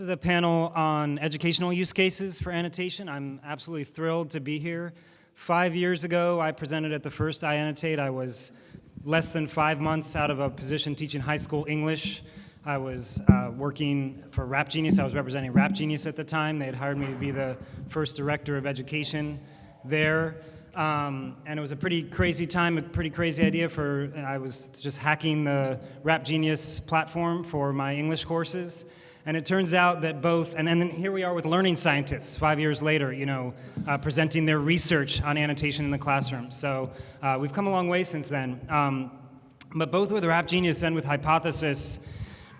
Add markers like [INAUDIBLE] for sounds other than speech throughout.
This is a panel on educational use cases for annotation. I'm absolutely thrilled to be here. Five years ago, I presented at the first iAnnotate. I was less than five months out of a position teaching high school English. I was uh, working for Rap Genius. I was representing Rap Genius at the time. They had hired me to be the first director of education there. Um, and it was a pretty crazy time, a pretty crazy idea for, I was just hacking the Rap Genius platform for my English courses. And it turns out that both, and then here we are with learning scientists five years later, you know, uh, presenting their research on annotation in the classroom. So uh, we've come a long way since then. Um, but both with Rap Genius and with Hypothesis,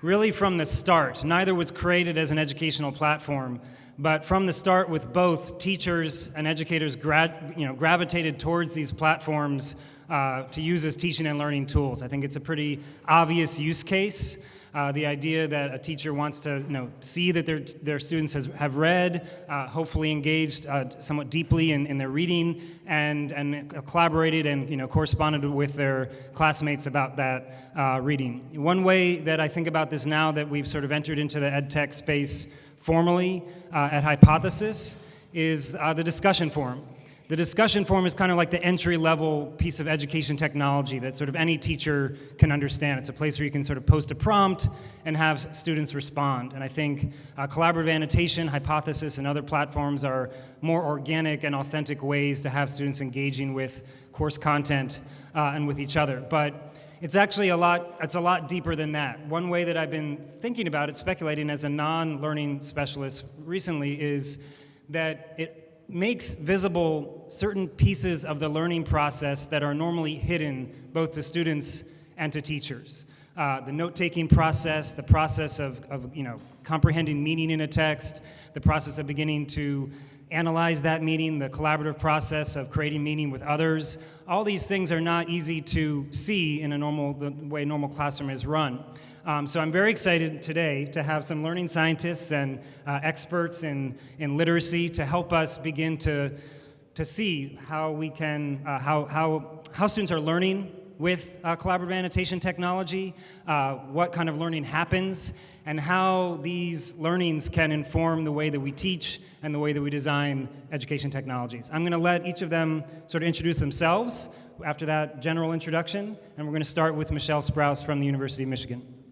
really from the start, neither was created as an educational platform, but from the start with both teachers and educators you know, gravitated towards these platforms uh, to use as teaching and learning tools. I think it's a pretty obvious use case. Uh, the idea that a teacher wants to you know, see that their, their students has, have read, uh, hopefully engaged uh, somewhat deeply in, in their reading, and, and collaborated and you know, corresponded with their classmates about that uh, reading. One way that I think about this now that we've sort of entered into the ed tech space formally uh, at Hypothesis is the discussion forum. The discussion forum is kind of like the entry-level piece of education technology that sort of any teacher can understand. It's a place where you can sort of post a prompt and have students respond. And I think uh, collaborative annotation, hypothesis, and other platforms are more organic and authentic ways to have students engaging with course content uh, and with each other. But it's actually a lot, it's a lot deeper than that. One way that I've been thinking about it, speculating as a non-learning specialist recently, is that it makes visible certain pieces of the learning process that are normally hidden both to students and to teachers. Uh, the note-taking process, the process of, of, you know, comprehending meaning in a text, the process of beginning to analyze that meaning, the collaborative process of creating meaning with others. All these things are not easy to see in a normal, the way normal classroom is run. Um, so I'm very excited today to have some learning scientists and uh, experts in, in literacy to help us begin to, to see how we can, uh, how, how, how students are learning with uh, collaborative annotation technology, uh, what kind of learning happens, and how these learnings can inform the way that we teach and the way that we design education technologies. I'm going to let each of them sort of introduce themselves after that general introduction, and we're going to start with Michelle Sprouse from the University of Michigan.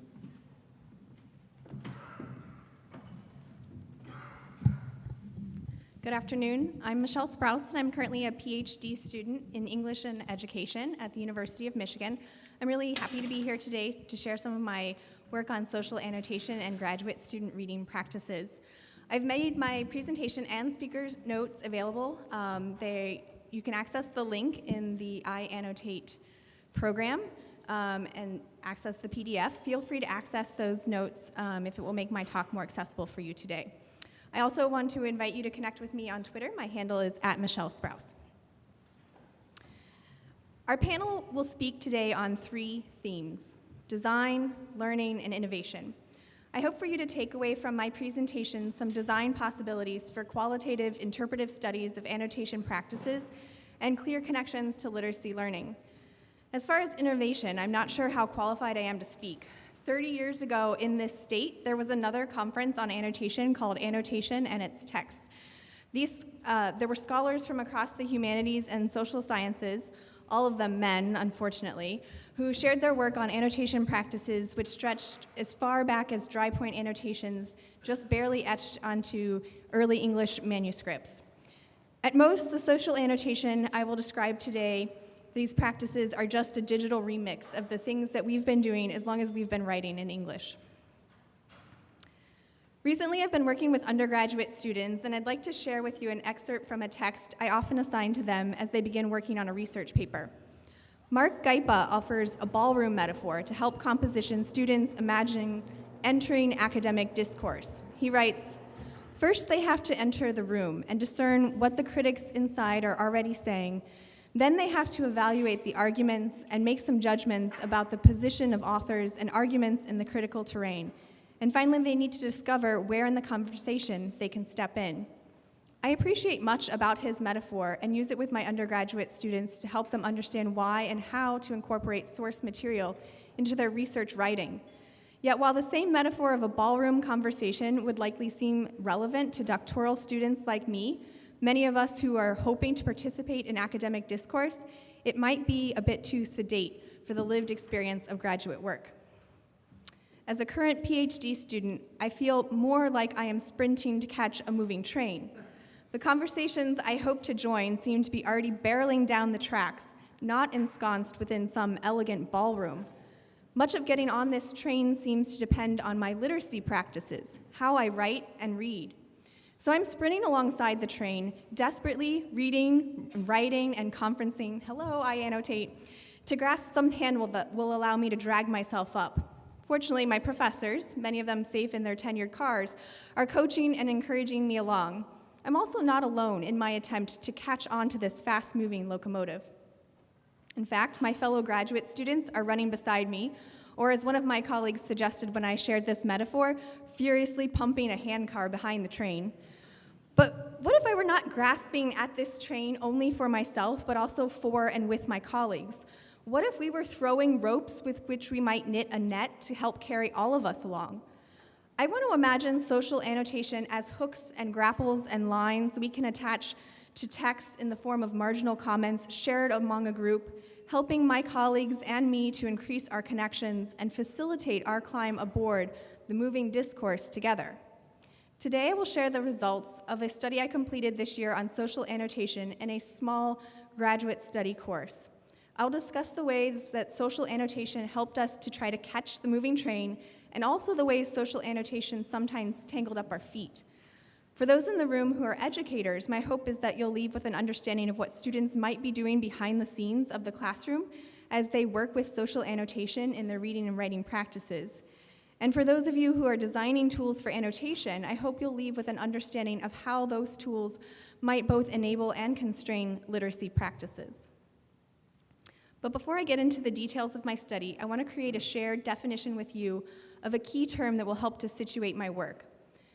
Good afternoon. I'm Michelle Sprouse, and I'm currently a PhD student in English and Education at the University of Michigan. I'm really happy to be here today to share some of my work on social annotation and graduate student reading practices. I've made my presentation and speaker's notes available. Um, they, you can access the link in the iAnnotate program um, and access the PDF. Feel free to access those notes um, if it will make my talk more accessible for you today. I also want to invite you to connect with me on Twitter. My handle is at Michelle Sprouse. Our panel will speak today on three themes, design, learning, and innovation. I hope for you to take away from my presentation some design possibilities for qualitative interpretive studies of annotation practices and clear connections to literacy learning. As far as innovation, I'm not sure how qualified I am to speak, 30 years ago in this state, there was another conference on annotation called Annotation and its Texts. These, uh, there were scholars from across the humanities and social sciences, all of them men, unfortunately, who shared their work on annotation practices which stretched as far back as dry point annotations, just barely etched onto early English manuscripts. At most, the social annotation I will describe today these practices are just a digital remix of the things that we've been doing as long as we've been writing in English. Recently, I've been working with undergraduate students, and I'd like to share with you an excerpt from a text I often assign to them as they begin working on a research paper. Mark Gaipa offers a ballroom metaphor to help composition students imagine entering academic discourse. He writes, First, they have to enter the room and discern what the critics inside are already saying then they have to evaluate the arguments and make some judgments about the position of authors and arguments in the critical terrain. And finally, they need to discover where in the conversation they can step in. I appreciate much about his metaphor and use it with my undergraduate students to help them understand why and how to incorporate source material into their research writing. Yet while the same metaphor of a ballroom conversation would likely seem relevant to doctoral students like me, many of us who are hoping to participate in academic discourse, it might be a bit too sedate for the lived experience of graduate work. As a current PhD student, I feel more like I am sprinting to catch a moving train. The conversations I hope to join seem to be already barreling down the tracks, not ensconced within some elegant ballroom. Much of getting on this train seems to depend on my literacy practices, how I write and read. So I'm sprinting alongside the train, desperately reading, writing, and conferencing, hello, iAnnotate, to grasp some handle that will allow me to drag myself up. Fortunately, my professors, many of them safe in their tenured cars, are coaching and encouraging me along. I'm also not alone in my attempt to catch on to this fast-moving locomotive. In fact, my fellow graduate students are running beside me, or as one of my colleagues suggested when I shared this metaphor, furiously pumping a handcar behind the train. But what if I were not grasping at this train only for myself, but also for and with my colleagues? What if we were throwing ropes with which we might knit a net to help carry all of us along? I want to imagine social annotation as hooks and grapples and lines we can attach to text in the form of marginal comments shared among a group, helping my colleagues and me to increase our connections and facilitate our climb aboard the moving discourse together. Today, I will share the results of a study I completed this year on social annotation in a small graduate study course. I'll discuss the ways that social annotation helped us to try to catch the moving train and also the ways social annotation sometimes tangled up our feet. For those in the room who are educators, my hope is that you'll leave with an understanding of what students might be doing behind the scenes of the classroom as they work with social annotation in their reading and writing practices. And for those of you who are designing tools for annotation, I hope you'll leave with an understanding of how those tools might both enable and constrain literacy practices. But before I get into the details of my study, I want to create a shared definition with you of a key term that will help to situate my work.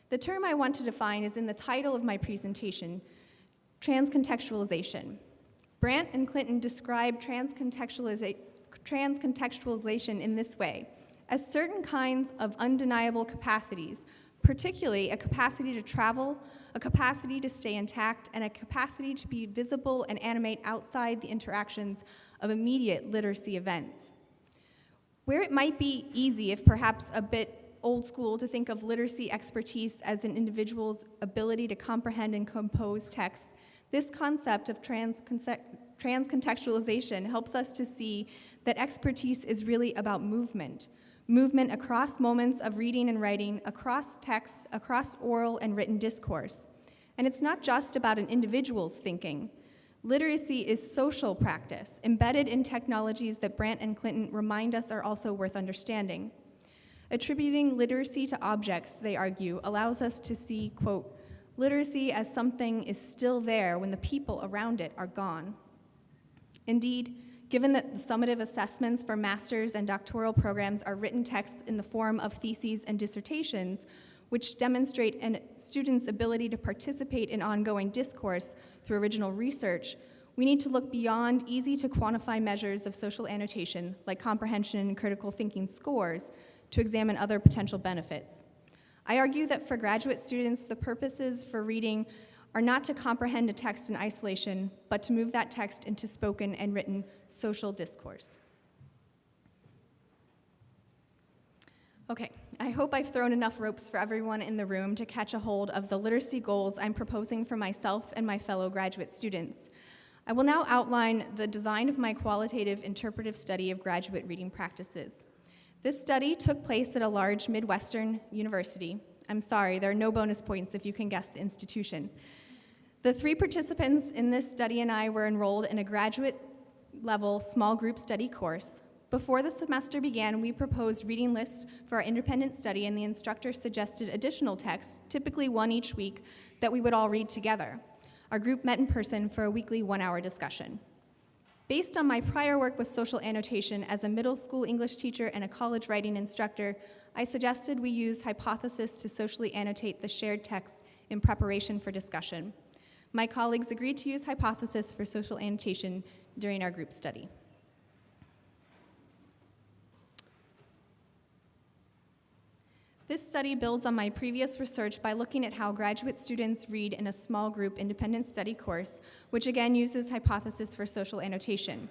The term I want to define is in the title of my presentation, transcontextualization. Brandt and Clinton describe transcontextualiza transcontextualization in this way, as certain kinds of undeniable capacities, particularly a capacity to travel, a capacity to stay intact, and a capacity to be visible and animate outside the interactions of immediate literacy events. Where it might be easy, if perhaps a bit old school, to think of literacy expertise as an individual's ability to comprehend and compose texts, this concept of transcontextualization helps us to see that expertise is really about movement. Movement across moments of reading and writing, across texts, across oral and written discourse. And it's not just about an individual's thinking. Literacy is social practice, embedded in technologies that Brandt and Clinton remind us are also worth understanding. Attributing literacy to objects, they argue, allows us to see, quote, literacy as something is still there when the people around it are gone. Indeed, given that the summative assessments for master's and doctoral programs are written texts in the form of theses and dissertations, which demonstrate a student's ability to participate in ongoing discourse through original research, we need to look beyond easy to quantify measures of social annotation, like comprehension and critical thinking scores, to examine other potential benefits. I argue that for graduate students, the purposes for reading are not to comprehend a text in isolation, but to move that text into spoken and written social discourse. Okay, I hope I've thrown enough ropes for everyone in the room to catch a hold of the literacy goals I'm proposing for myself and my fellow graduate students. I will now outline the design of my qualitative interpretive study of graduate reading practices. This study took place at a large Midwestern university. I'm sorry, there are no bonus points if you can guess the institution. The three participants in this study and I were enrolled in a graduate level small group study course. Before the semester began, we proposed reading lists for our independent study and the instructor suggested additional texts, typically one each week, that we would all read together. Our group met in person for a weekly one-hour discussion. Based on my prior work with social annotation as a middle school English teacher and a college writing instructor, I suggested we use hypothesis to socially annotate the shared text in preparation for discussion. My colleagues agreed to use hypothesis for social annotation during our group study. This study builds on my previous research by looking at how graduate students read in a small group independent study course, which again uses hypothesis for social annotation.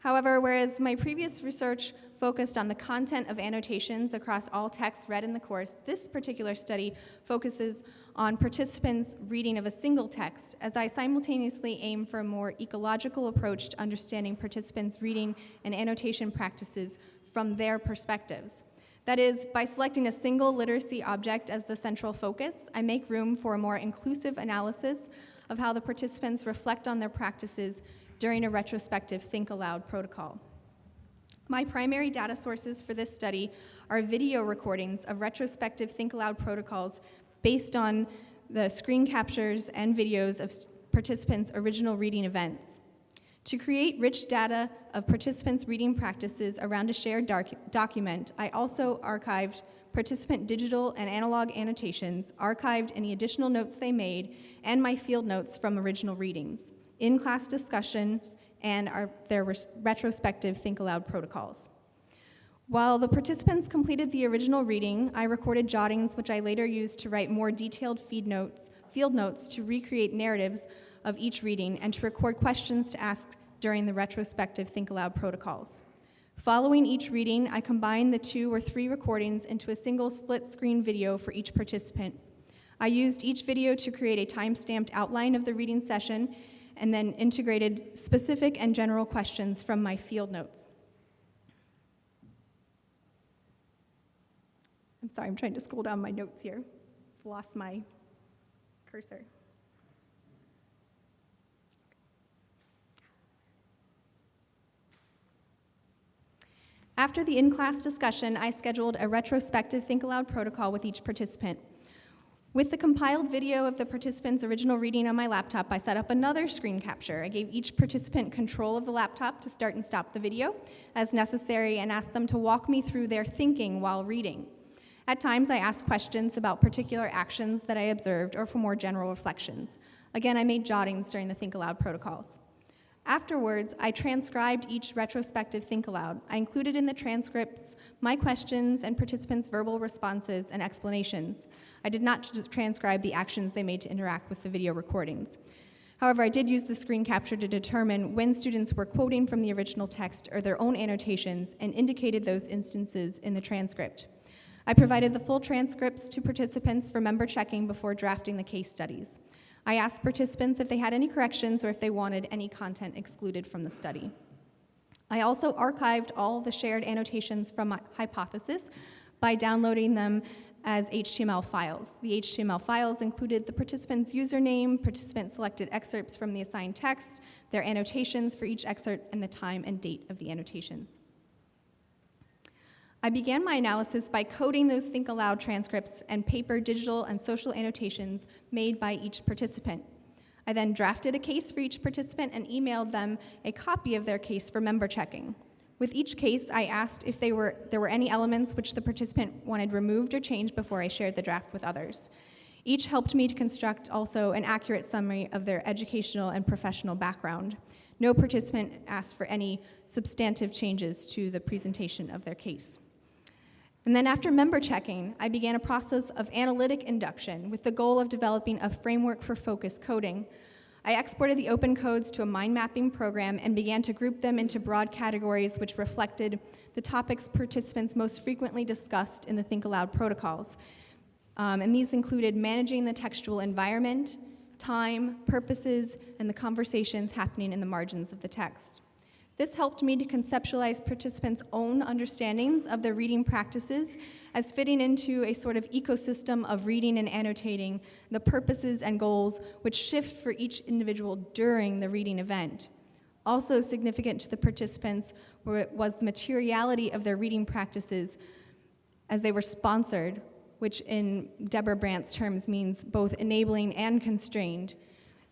However, whereas my previous research focused on the content of annotations across all texts read in the course, this particular study focuses on participants' reading of a single text, as I simultaneously aim for a more ecological approach to understanding participants' reading and annotation practices from their perspectives. That is, by selecting a single literacy object as the central focus, I make room for a more inclusive analysis of how the participants reflect on their practices during a retrospective Think Aloud protocol. My primary data sources for this study are video recordings of retrospective Think Aloud protocols based on the screen captures and videos of participants' original reading events. To create rich data of participants' reading practices around a shared document, I also archived participant digital and analog annotations, archived any additional notes they made, and my field notes from original readings, in-class discussions, and our, their retrospective Think Aloud protocols. While the participants completed the original reading, I recorded jottings which I later used to write more detailed feed notes, field notes to recreate narratives of each reading and to record questions to ask during the retrospective Think Aloud protocols. Following each reading, I combined the two or three recordings into a single split screen video for each participant. I used each video to create a time-stamped outline of the reading session and then integrated specific and general questions from my field notes. I'm sorry, I'm trying to scroll down my notes here. I've lost my cursor. After the in-class discussion, I scheduled a retrospective Think Aloud protocol with each participant. With the compiled video of the participant's original reading on my laptop, I set up another screen capture. I gave each participant control of the laptop to start and stop the video as necessary and asked them to walk me through their thinking while reading. At times, I asked questions about particular actions that I observed or for more general reflections. Again, I made jottings during the Think Aloud protocols. Afterwards, I transcribed each retrospective Think Aloud. I included in the transcripts my questions and participants' verbal responses and explanations. I did not transcribe the actions they made to interact with the video recordings. However, I did use the screen capture to determine when students were quoting from the original text or their own annotations and indicated those instances in the transcript. I provided the full transcripts to participants for member checking before drafting the case studies. I asked participants if they had any corrections or if they wanted any content excluded from the study. I also archived all the shared annotations from my hypothesis by downloading them as HTML files. The HTML files included the participant's username, participant selected excerpts from the assigned text, their annotations for each excerpt, and the time and date of the annotations. I began my analysis by coding those Think Aloud transcripts and paper, digital, and social annotations made by each participant. I then drafted a case for each participant and emailed them a copy of their case for member checking. With each case, I asked if were, there were any elements which the participant wanted removed or changed before I shared the draft with others. Each helped me to construct also an accurate summary of their educational and professional background. No participant asked for any substantive changes to the presentation of their case. And then after member checking, I began a process of analytic induction with the goal of developing a framework for focus coding. I exported the open codes to a mind mapping program and began to group them into broad categories which reflected the topics participants most frequently discussed in the Think Aloud protocols. Um, and these included managing the textual environment, time, purposes, and the conversations happening in the margins of the text. This helped me to conceptualize participants' own understandings of their reading practices as fitting into a sort of ecosystem of reading and annotating the purposes and goals which shift for each individual during the reading event. Also significant to the participants was the materiality of their reading practices as they were sponsored, which in Deborah Brandt's terms means both enabling and constrained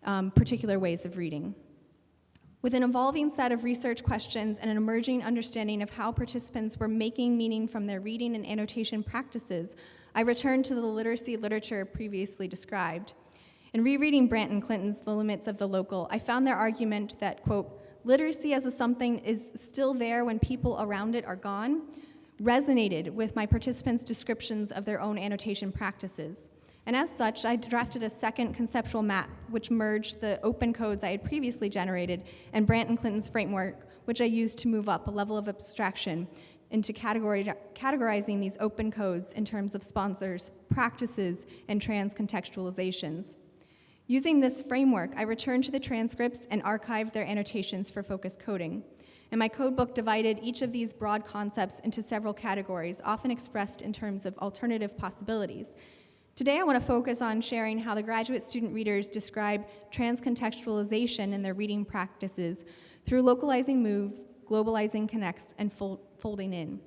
um, particular ways of reading. With an evolving set of research questions and an emerging understanding of how participants were making meaning from their reading and annotation practices, I returned to the literacy literature previously described. In rereading Brandt and Clinton's The Limits of the Local, I found their argument that, quote, literacy as a something is still there when people around it are gone, resonated with my participants' descriptions of their own annotation practices. And as such, I drafted a second conceptual map which merged the open codes I had previously generated and Brandt and Clinton's framework, which I used to move up a level of abstraction into categorizing these open codes in terms of sponsors, practices, and trans-contextualizations. Using this framework, I returned to the transcripts and archived their annotations for focus coding. And my codebook divided each of these broad concepts into several categories, often expressed in terms of alternative possibilities. Today, I want to focus on sharing how the graduate student readers describe transcontextualization in their reading practices through localizing moves, globalizing connects, and fol folding in.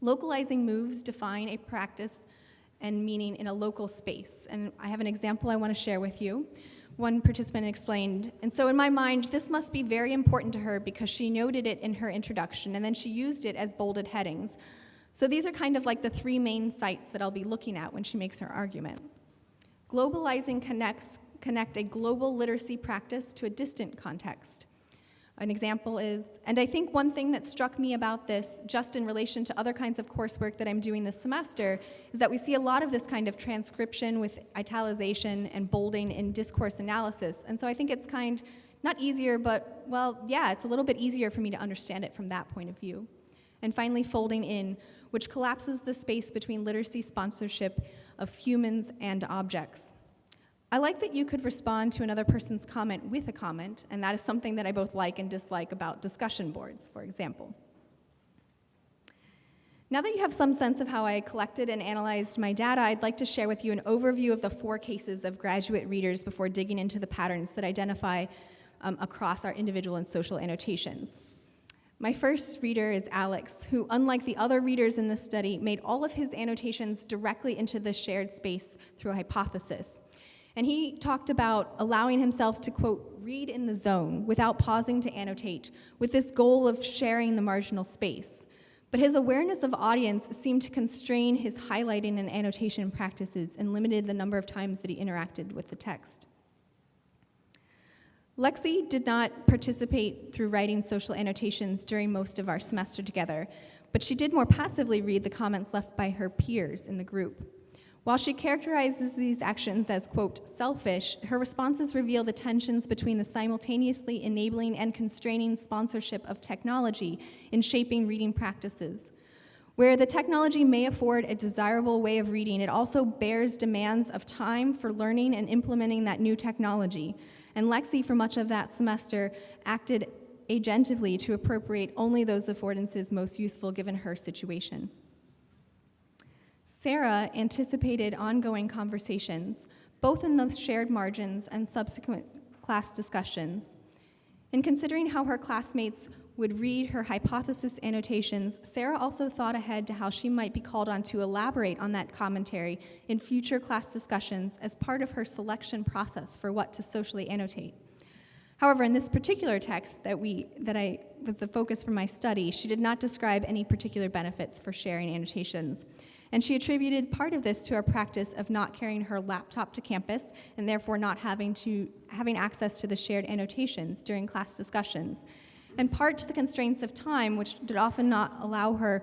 Localizing moves define a practice and meaning in a local space. And I have an example I want to share with you. One participant explained, and so in my mind, this must be very important to her because she noted it in her introduction, and then she used it as bolded headings. So these are kind of like the three main sites that I'll be looking at when she makes her argument. Globalizing connects connect a global literacy practice to a distant context. An example is, and I think one thing that struck me about this, just in relation to other kinds of coursework that I'm doing this semester, is that we see a lot of this kind of transcription with italicization and bolding in discourse analysis. And so I think it's kind, not easier, but, well, yeah, it's a little bit easier for me to understand it from that point of view. And finally, folding in, which collapses the space between literacy sponsorship of humans and objects. I like that you could respond to another person's comment with a comment, and that is something that I both like and dislike about discussion boards, for example. Now that you have some sense of how I collected and analyzed my data, I'd like to share with you an overview of the four cases of graduate readers before digging into the patterns that identify um, across our individual and social annotations. My first reader is Alex, who, unlike the other readers in this study, made all of his annotations directly into the shared space through hypothesis. And he talked about allowing himself to, quote, read in the zone without pausing to annotate, with this goal of sharing the marginal space. But his awareness of audience seemed to constrain his highlighting and annotation practices and limited the number of times that he interacted with the text. Lexi did not participate through writing social annotations during most of our semester together, but she did more passively read the comments left by her peers in the group. While she characterizes these actions as, quote, selfish, her responses reveal the tensions between the simultaneously enabling and constraining sponsorship of technology in shaping reading practices. Where the technology may afford a desirable way of reading, it also bears demands of time for learning and implementing that new technology, and Lexi, for much of that semester, acted agentively to appropriate only those affordances most useful given her situation. Sarah anticipated ongoing conversations, both in the shared margins and subsequent class discussions. In considering how her classmates would read her hypothesis annotations, Sarah also thought ahead to how she might be called on to elaborate on that commentary in future class discussions as part of her selection process for what to socially annotate. However, in this particular text that, we, that I was the focus for my study, she did not describe any particular benefits for sharing annotations. And she attributed part of this to our practice of not carrying her laptop to campus and therefore not having, to, having access to the shared annotations during class discussions and part to the constraints of time, which did often not allow her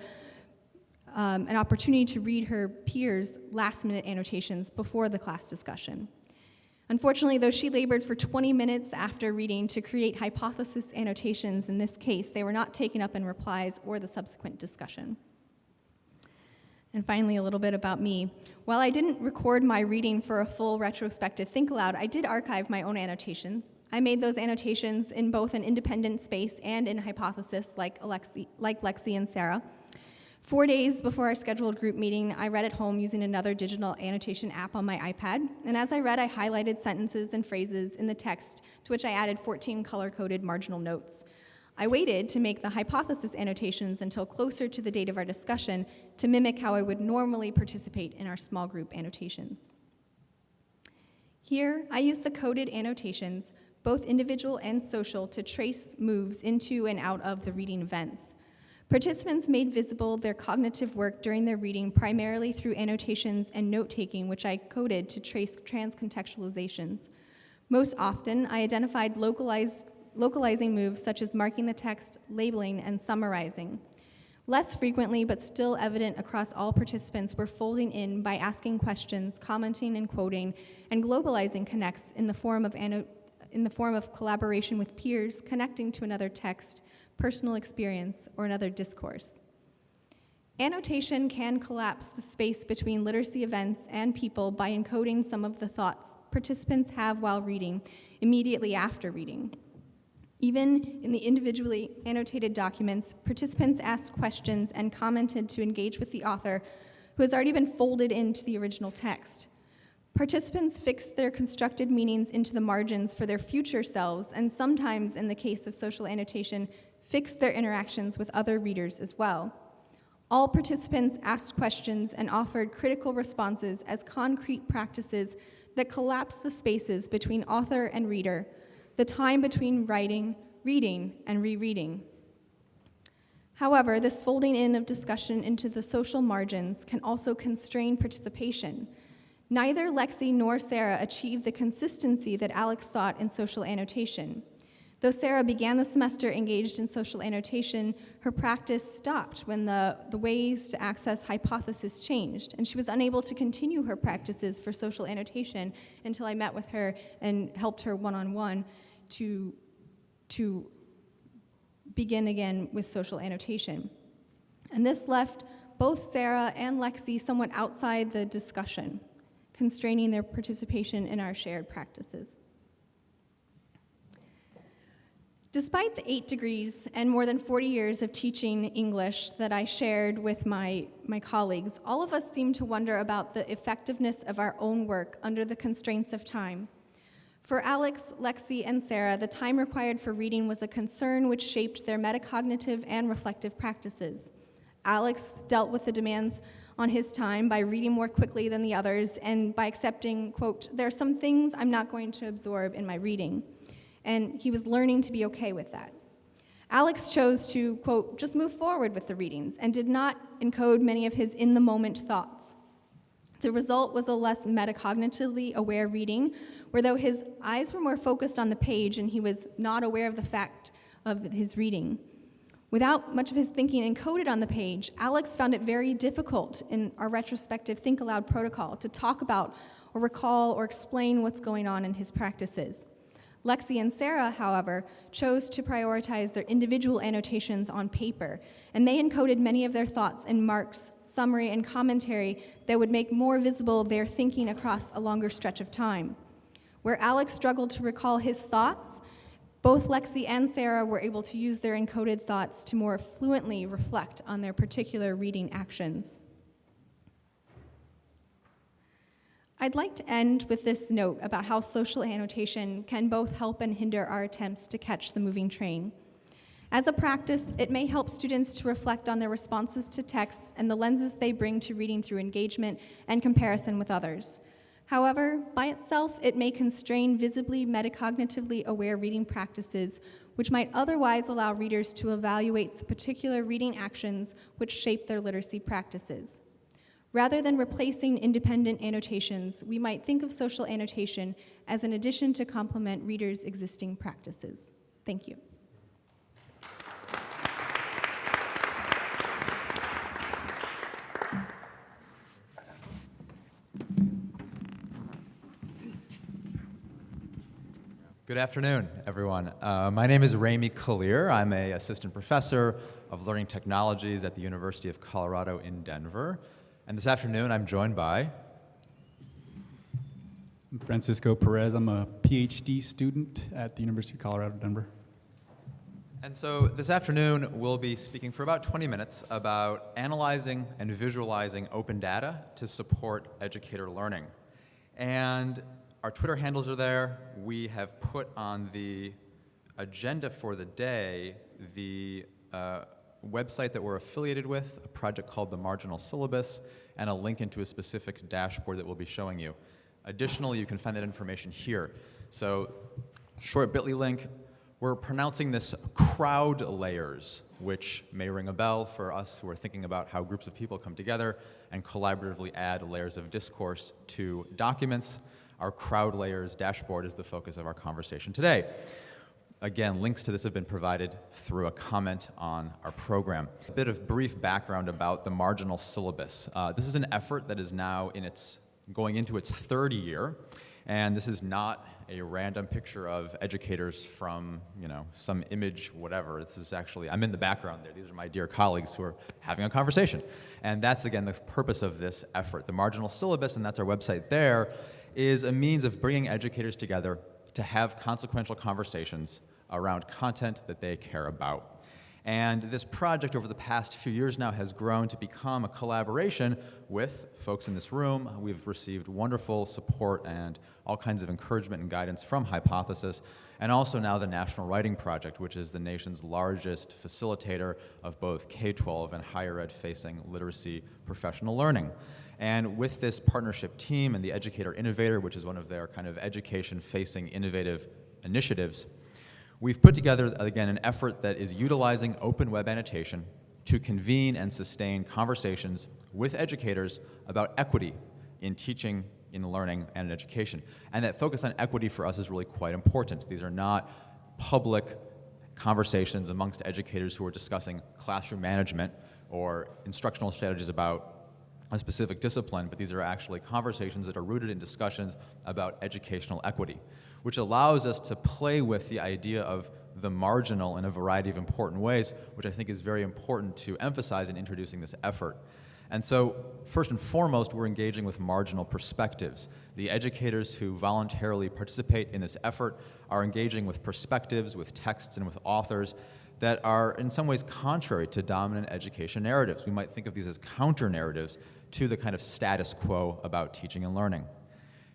um, an opportunity to read her peers' last minute annotations before the class discussion. Unfortunately, though she labored for 20 minutes after reading to create hypothesis annotations in this case, they were not taken up in replies or the subsequent discussion. And finally, a little bit about me. While I didn't record my reading for a full retrospective think aloud, I did archive my own annotations. I made those annotations in both an independent space and in hypothesis like, Alexi, like Lexi and Sarah. Four days before our scheduled group meeting, I read at home using another digital annotation app on my iPad. And as I read, I highlighted sentences and phrases in the text to which I added 14 color-coded marginal notes. I waited to make the hypothesis annotations until closer to the date of our discussion to mimic how I would normally participate in our small group annotations. Here, I use the coded annotations both individual and social, to trace moves into and out of the reading events. Participants made visible their cognitive work during their reading primarily through annotations and note-taking, which I coded to trace transcontextualizations. Most often, I identified localized, localizing moves such as marking the text, labeling, and summarizing. Less frequently, but still evident across all participants, were folding in by asking questions, commenting and quoting, and globalizing connects in the form of, anno- in the form of collaboration with peers, connecting to another text, personal experience, or another discourse. Annotation can collapse the space between literacy events and people by encoding some of the thoughts participants have while reading immediately after reading. Even in the individually annotated documents, participants asked questions and commented to engage with the author, who has already been folded into the original text. Participants fixed their constructed meanings into the margins for their future selves, and sometimes, in the case of social annotation, fixed their interactions with other readers as well. All participants asked questions and offered critical responses as concrete practices that collapse the spaces between author and reader, the time between writing, reading, and rereading. However, this folding in of discussion into the social margins can also constrain participation. Neither Lexi nor Sarah achieved the consistency that Alex sought in social annotation. Though Sarah began the semester engaged in social annotation, her practice stopped when the, the ways to access hypothesis changed, and she was unable to continue her practices for social annotation until I met with her and helped her one on one to, to begin again with social annotation. And this left both Sarah and Lexi somewhat outside the discussion, constraining their participation in our shared practices. Despite the eight degrees and more than 40 years of teaching English that I shared with my, my colleagues, all of us seem to wonder about the effectiveness of our own work under the constraints of time. For Alex, Lexi, and Sarah, the time required for reading was a concern which shaped their metacognitive and reflective practices. Alex dealt with the demands on his time by reading more quickly than the others and by accepting, quote, there are some things I'm not going to absorb in my reading and he was learning to be okay with that. Alex chose to, quote, just move forward with the readings and did not encode many of his in the moment thoughts. The result was a less metacognitively aware reading, where though his eyes were more focused on the page and he was not aware of the fact of his reading. Without much of his thinking encoded on the page, Alex found it very difficult in our retrospective Think Aloud protocol to talk about or recall or explain what's going on in his practices. Lexi and Sarah, however, chose to prioritize their individual annotations on paper, and they encoded many of their thoughts in marks, summary, and commentary that would make more visible their thinking across a longer stretch of time. Where Alex struggled to recall his thoughts, both Lexi and Sarah were able to use their encoded thoughts to more fluently reflect on their particular reading actions. I'd like to end with this note about how social annotation can both help and hinder our attempts to catch the moving train. As a practice, it may help students to reflect on their responses to texts and the lenses they bring to reading through engagement and comparison with others. However, by itself, it may constrain visibly metacognitively aware reading practices, which might otherwise allow readers to evaluate the particular reading actions which shape their literacy practices. Rather than replacing independent annotations, we might think of social annotation as an addition to complement readers' existing practices. Thank you. Good afternoon, everyone. Uh, my name is Remi Kalir. I'm a assistant professor of learning technologies at the University of Colorado in Denver. And this afternoon, I'm joined by. I'm Francisco Perez. I'm a PhD student at the University of Colorado, Denver. And so this afternoon, we'll be speaking for about 20 minutes about analyzing and visualizing open data to support educator learning. And our Twitter handles are there. We have put on the agenda for the day the uh, website that we're affiliated with, a project called the Marginal Syllabus, and a link into a specific dashboard that we'll be showing you. Additionally, you can find that information here. So, short bit.ly link, we're pronouncing this crowd layers, which may ring a bell for us who are thinking about how groups of people come together and collaboratively add layers of discourse to documents. Our crowd layers dashboard is the focus of our conversation today. Again, links to this have been provided through a comment on our program. A bit of brief background about the marginal syllabus. Uh, this is an effort that is now in its going into its third year, and this is not a random picture of educators from, you know, some image, whatever. This is actually, I'm in the background there. These are my dear colleagues who are having a conversation. And that's, again, the purpose of this effort. The marginal syllabus, and that's our website there, is a means of bringing educators together to have consequential conversations around content that they care about. And this project over the past few years now has grown to become a collaboration with folks in this room. We've received wonderful support and all kinds of encouragement and guidance from Hypothesis, and also now the National Writing Project, which is the nation's largest facilitator of both K-12 and higher ed facing literacy professional learning. And with this partnership team and the Educator Innovator, which is one of their kind of education-facing innovative initiatives, we've put together, again, an effort that is utilizing open web annotation to convene and sustain conversations with educators about equity in teaching, in learning, and in education. And that focus on equity for us is really quite important. These are not public conversations amongst educators who are discussing classroom management or instructional strategies about a specific discipline, but these are actually conversations that are rooted in discussions about educational equity, which allows us to play with the idea of the marginal in a variety of important ways, which I think is very important to emphasize in introducing this effort. And so, first and foremost, we're engaging with marginal perspectives. The educators who voluntarily participate in this effort are engaging with perspectives, with texts, and with authors that are in some ways contrary to dominant education narratives. We might think of these as counter narratives to the kind of status quo about teaching and learning.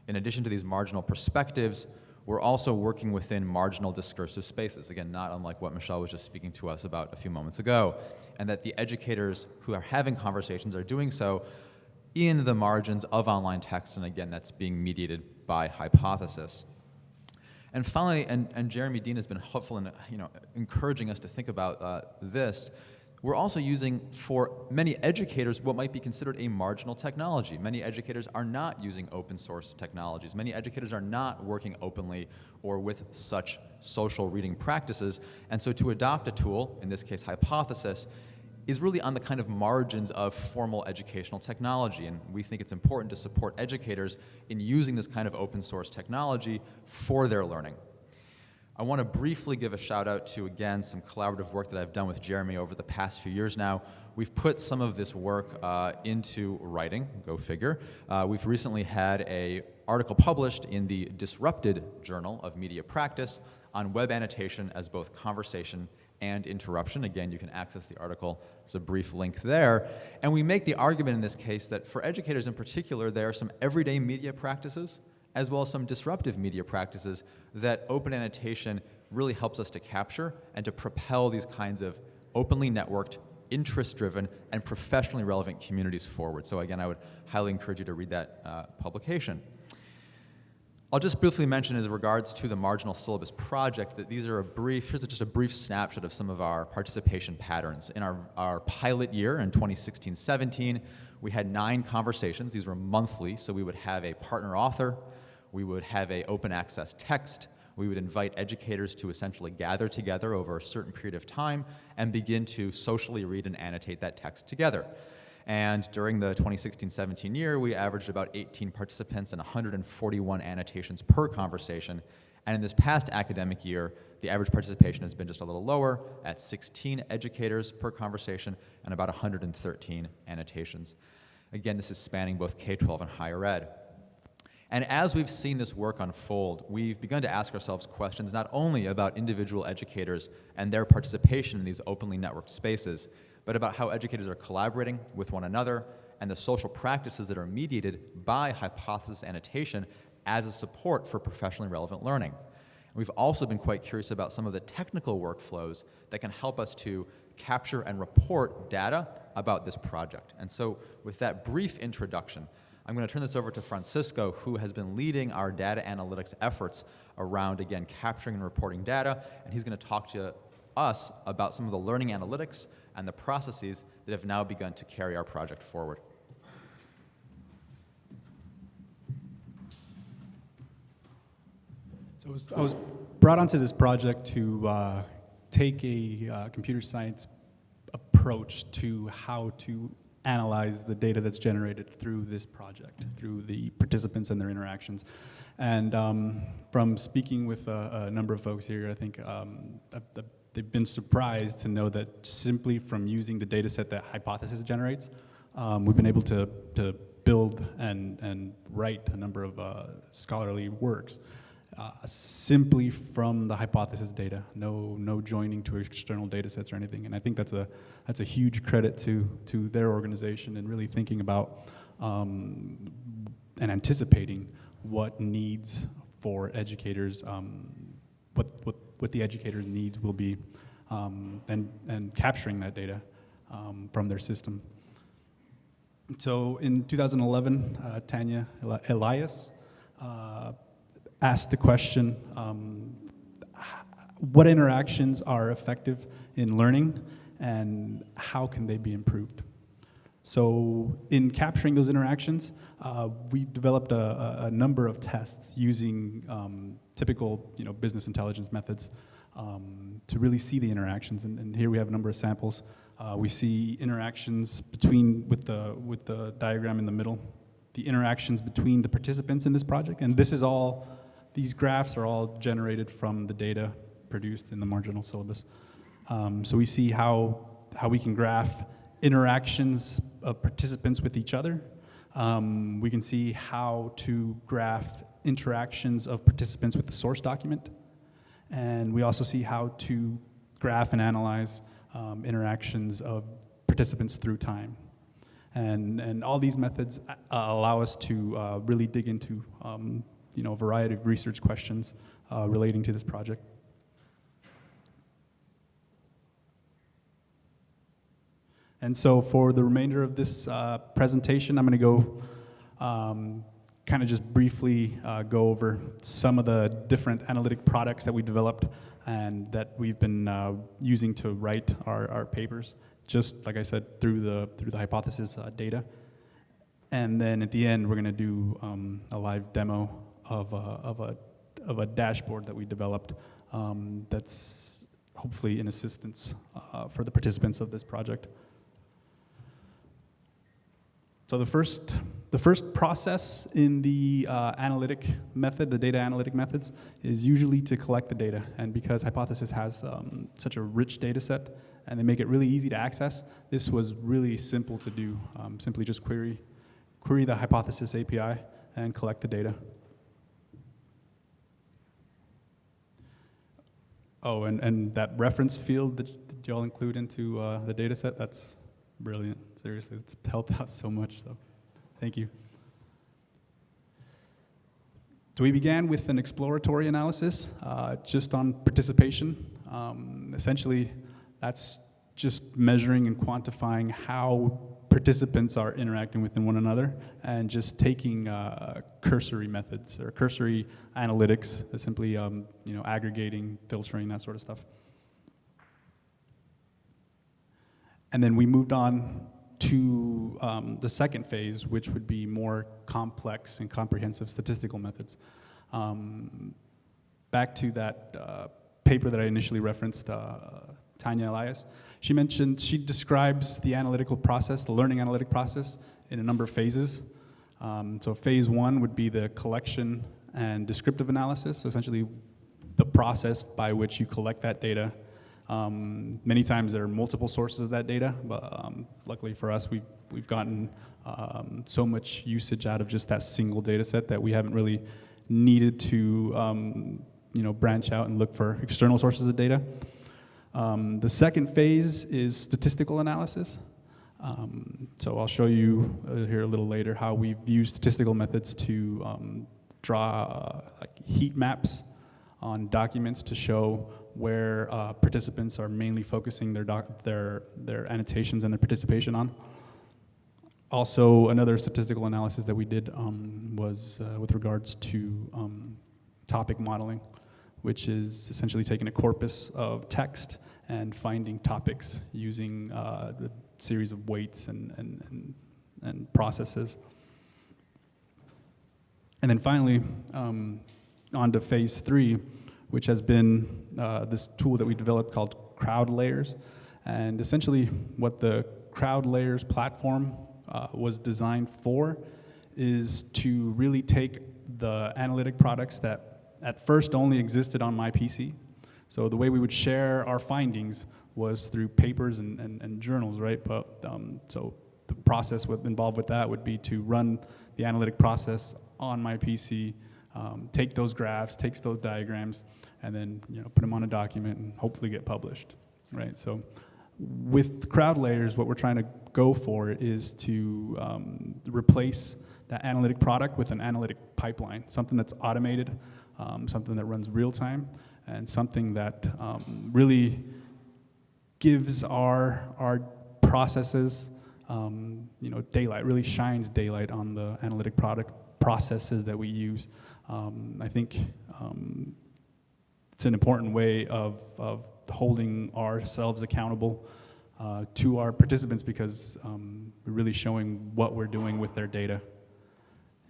In addition to these marginal perspectives, we're also working within marginal discursive spaces, again, not unlike what Michelle was just speaking to us about a few moments ago, and that the educators who are having conversations are doing so in the margins of online text, and again, that's being mediated by hypothesis. And finally, and, and Jeremy Dean has been helpful in you know, encouraging us to think about uh, this, we're also using for many educators what might be considered a marginal technology. Many educators are not using open source technologies. Many educators are not working openly or with such social reading practices. And so to adopt a tool, in this case Hypothesis, is really on the kind of margins of formal educational technology. And we think it's important to support educators in using this kind of open source technology for their learning. I want to briefly give a shout out to, again, some collaborative work that I've done with Jeremy over the past few years now. We've put some of this work uh, into writing, go figure. Uh, we've recently had a article published in the Disrupted Journal of Media Practice on web annotation as both conversation and interruption. Again, you can access the article. There's a brief link there. And we make the argument in this case that for educators in particular, there are some everyday media practices as well as some disruptive media practices that open annotation really helps us to capture and to propel these kinds of openly networked, interest-driven, and professionally relevant communities forward. So again, I would highly encourage you to read that uh, publication. I'll just briefly mention as regards to the marginal syllabus project that these are a brief, here's just a brief snapshot of some of our participation patterns. In our, our pilot year in 2016-17, we had nine conversations. These were monthly, so we would have a partner author, we would have a open access text. We would invite educators to essentially gather together over a certain period of time and begin to socially read and annotate that text together. And during the 2016-17 year, we averaged about 18 participants and 141 annotations per conversation. And in this past academic year, the average participation has been just a little lower at 16 educators per conversation and about 113 annotations. Again, this is spanning both K-12 and higher ed. And as we've seen this work unfold, we've begun to ask ourselves questions not only about individual educators and their participation in these openly networked spaces, but about how educators are collaborating with one another and the social practices that are mediated by hypothesis annotation as a support for professionally relevant learning. We've also been quite curious about some of the technical workflows that can help us to capture and report data about this project. And so with that brief introduction, I'm going to turn this over to Francisco, who has been leading our data analytics efforts around, again, capturing and reporting data, and he's going to talk to us about some of the learning analytics and the processes that have now begun to carry our project forward. So I was, I was brought onto this project to uh, take a uh, computer science approach to how to analyze the data that's generated through this project, through the participants and their interactions. And um, from speaking with a, a, number of folks here, I think um, they've been surprised to know that simply from using the data set that Hypothesis generates, um, we've been able to, to build and, and write a number of uh, scholarly works uh, simply from the hypothesis data, no, no joining to external data sets or anything. And I think that's a, that's a huge credit to, to their organization and really thinking about um, and anticipating what needs for educators, um, what, what, what the educators' needs will be, um, and, and capturing that data um, from their system. So in 2011, uh, Tanya Elias uh, asked the question, um, what interactions are effective in learning and how can they be improved? So in capturing those interactions, uh, we developed a, a, number of tests using um, typical you know, business intelligence methods um, to really see the interactions. And, and, here we have a number of samples. Uh, we see interactions between, with the, with the diagram in the middle, the interactions between the participants in this project. And this is all these graphs are all generated from the data produced in the marginal syllabus. Um, so we see how, how we can graph interactions of participants with each other. Um, we can see how to graph interactions of participants with the source document. And we also see how to graph and analyze um, interactions of participants through time. And, and all these methods uh, allow us to uh, really dig into um, you know, a variety of research questions uh, relating to this project. And so for the remainder of this uh, presentation, I'm going to go um, kind of just briefly uh, go over some of the different analytic products that we developed and that we've been uh, using to write our, our papers, just like I said, through the, through the hypothesis uh, data. And then at the end, we're going to do um, a live demo of a, of a, of a dashboard that we developed um, that's hopefully in assistance uh, for the participants of this project. So the first, the first process in the uh, analytic method, the data analytic methods, is usually to collect the data. And because Hypothesis has um, such a rich data set and they make it really easy to access, this was really simple to do. Um, simply just query, query the Hypothesis API and collect the data. Oh, and, and that reference field that, that y'all include into uh, the data set, that's brilliant. Seriously, it's helped [LAUGHS] out so much, so thank you. So we began with an exploratory analysis uh, just on participation. Um, essentially, that's just measuring and quantifying how participants are interacting with one another and just taking uh, cursory methods or cursory analytics, simply um, you know, aggregating, filtering, that sort of stuff. And then we moved on to um, the second phase, which would be more complex and comprehensive statistical methods. Um, back to that uh, paper that I initially referenced, uh, Tanya Elias, she mentioned, she describes the analytical process, the learning analytic process, in a number of phases. Um, so phase one would be the collection and descriptive analysis, so essentially the process by which you collect that data. Um, many times there are multiple sources of that data, but um, luckily for us, we've, we've gotten um, so much usage out of just that single data set that we haven't really needed to um, you know, branch out and look for external sources of data. Um, the second phase is statistical analysis. Um, so I'll show you uh, here a little later how we've used statistical methods to um, draw uh, like heat maps on documents to show where uh, participants are mainly focusing their, their, their annotations and their participation on. Also, another statistical analysis that we did um, was uh, with regards to um, topic modeling which is essentially taking a corpus of text and finding topics using uh, a series of weights and, and, and, and, processes. And then finally, um, on to phase three, which has been uh, this tool that we developed called Crowd Layers. And essentially, what the Crowd Layers platform uh, was designed for is to really take the analytic products that at first only existed on my PC. So the way we would share our findings was through papers and, and, and journals, right? But um, so the process with, involved with that would be to run the analytic process on my PC, um, take those graphs, takes those diagrams, and then you know put them on a document and hopefully get published, right? So with crowd layers, what we're trying to go for is to um, replace that analytic product with an analytic pipeline, something that's automated, um, something that runs real time, and something that um, really gives our, our processes um, you know, daylight, really shines daylight on the analytic product processes that we use. Um, I think um, it's an important way of, of holding ourselves accountable uh, to our participants because um, we're really showing what we're doing with their data.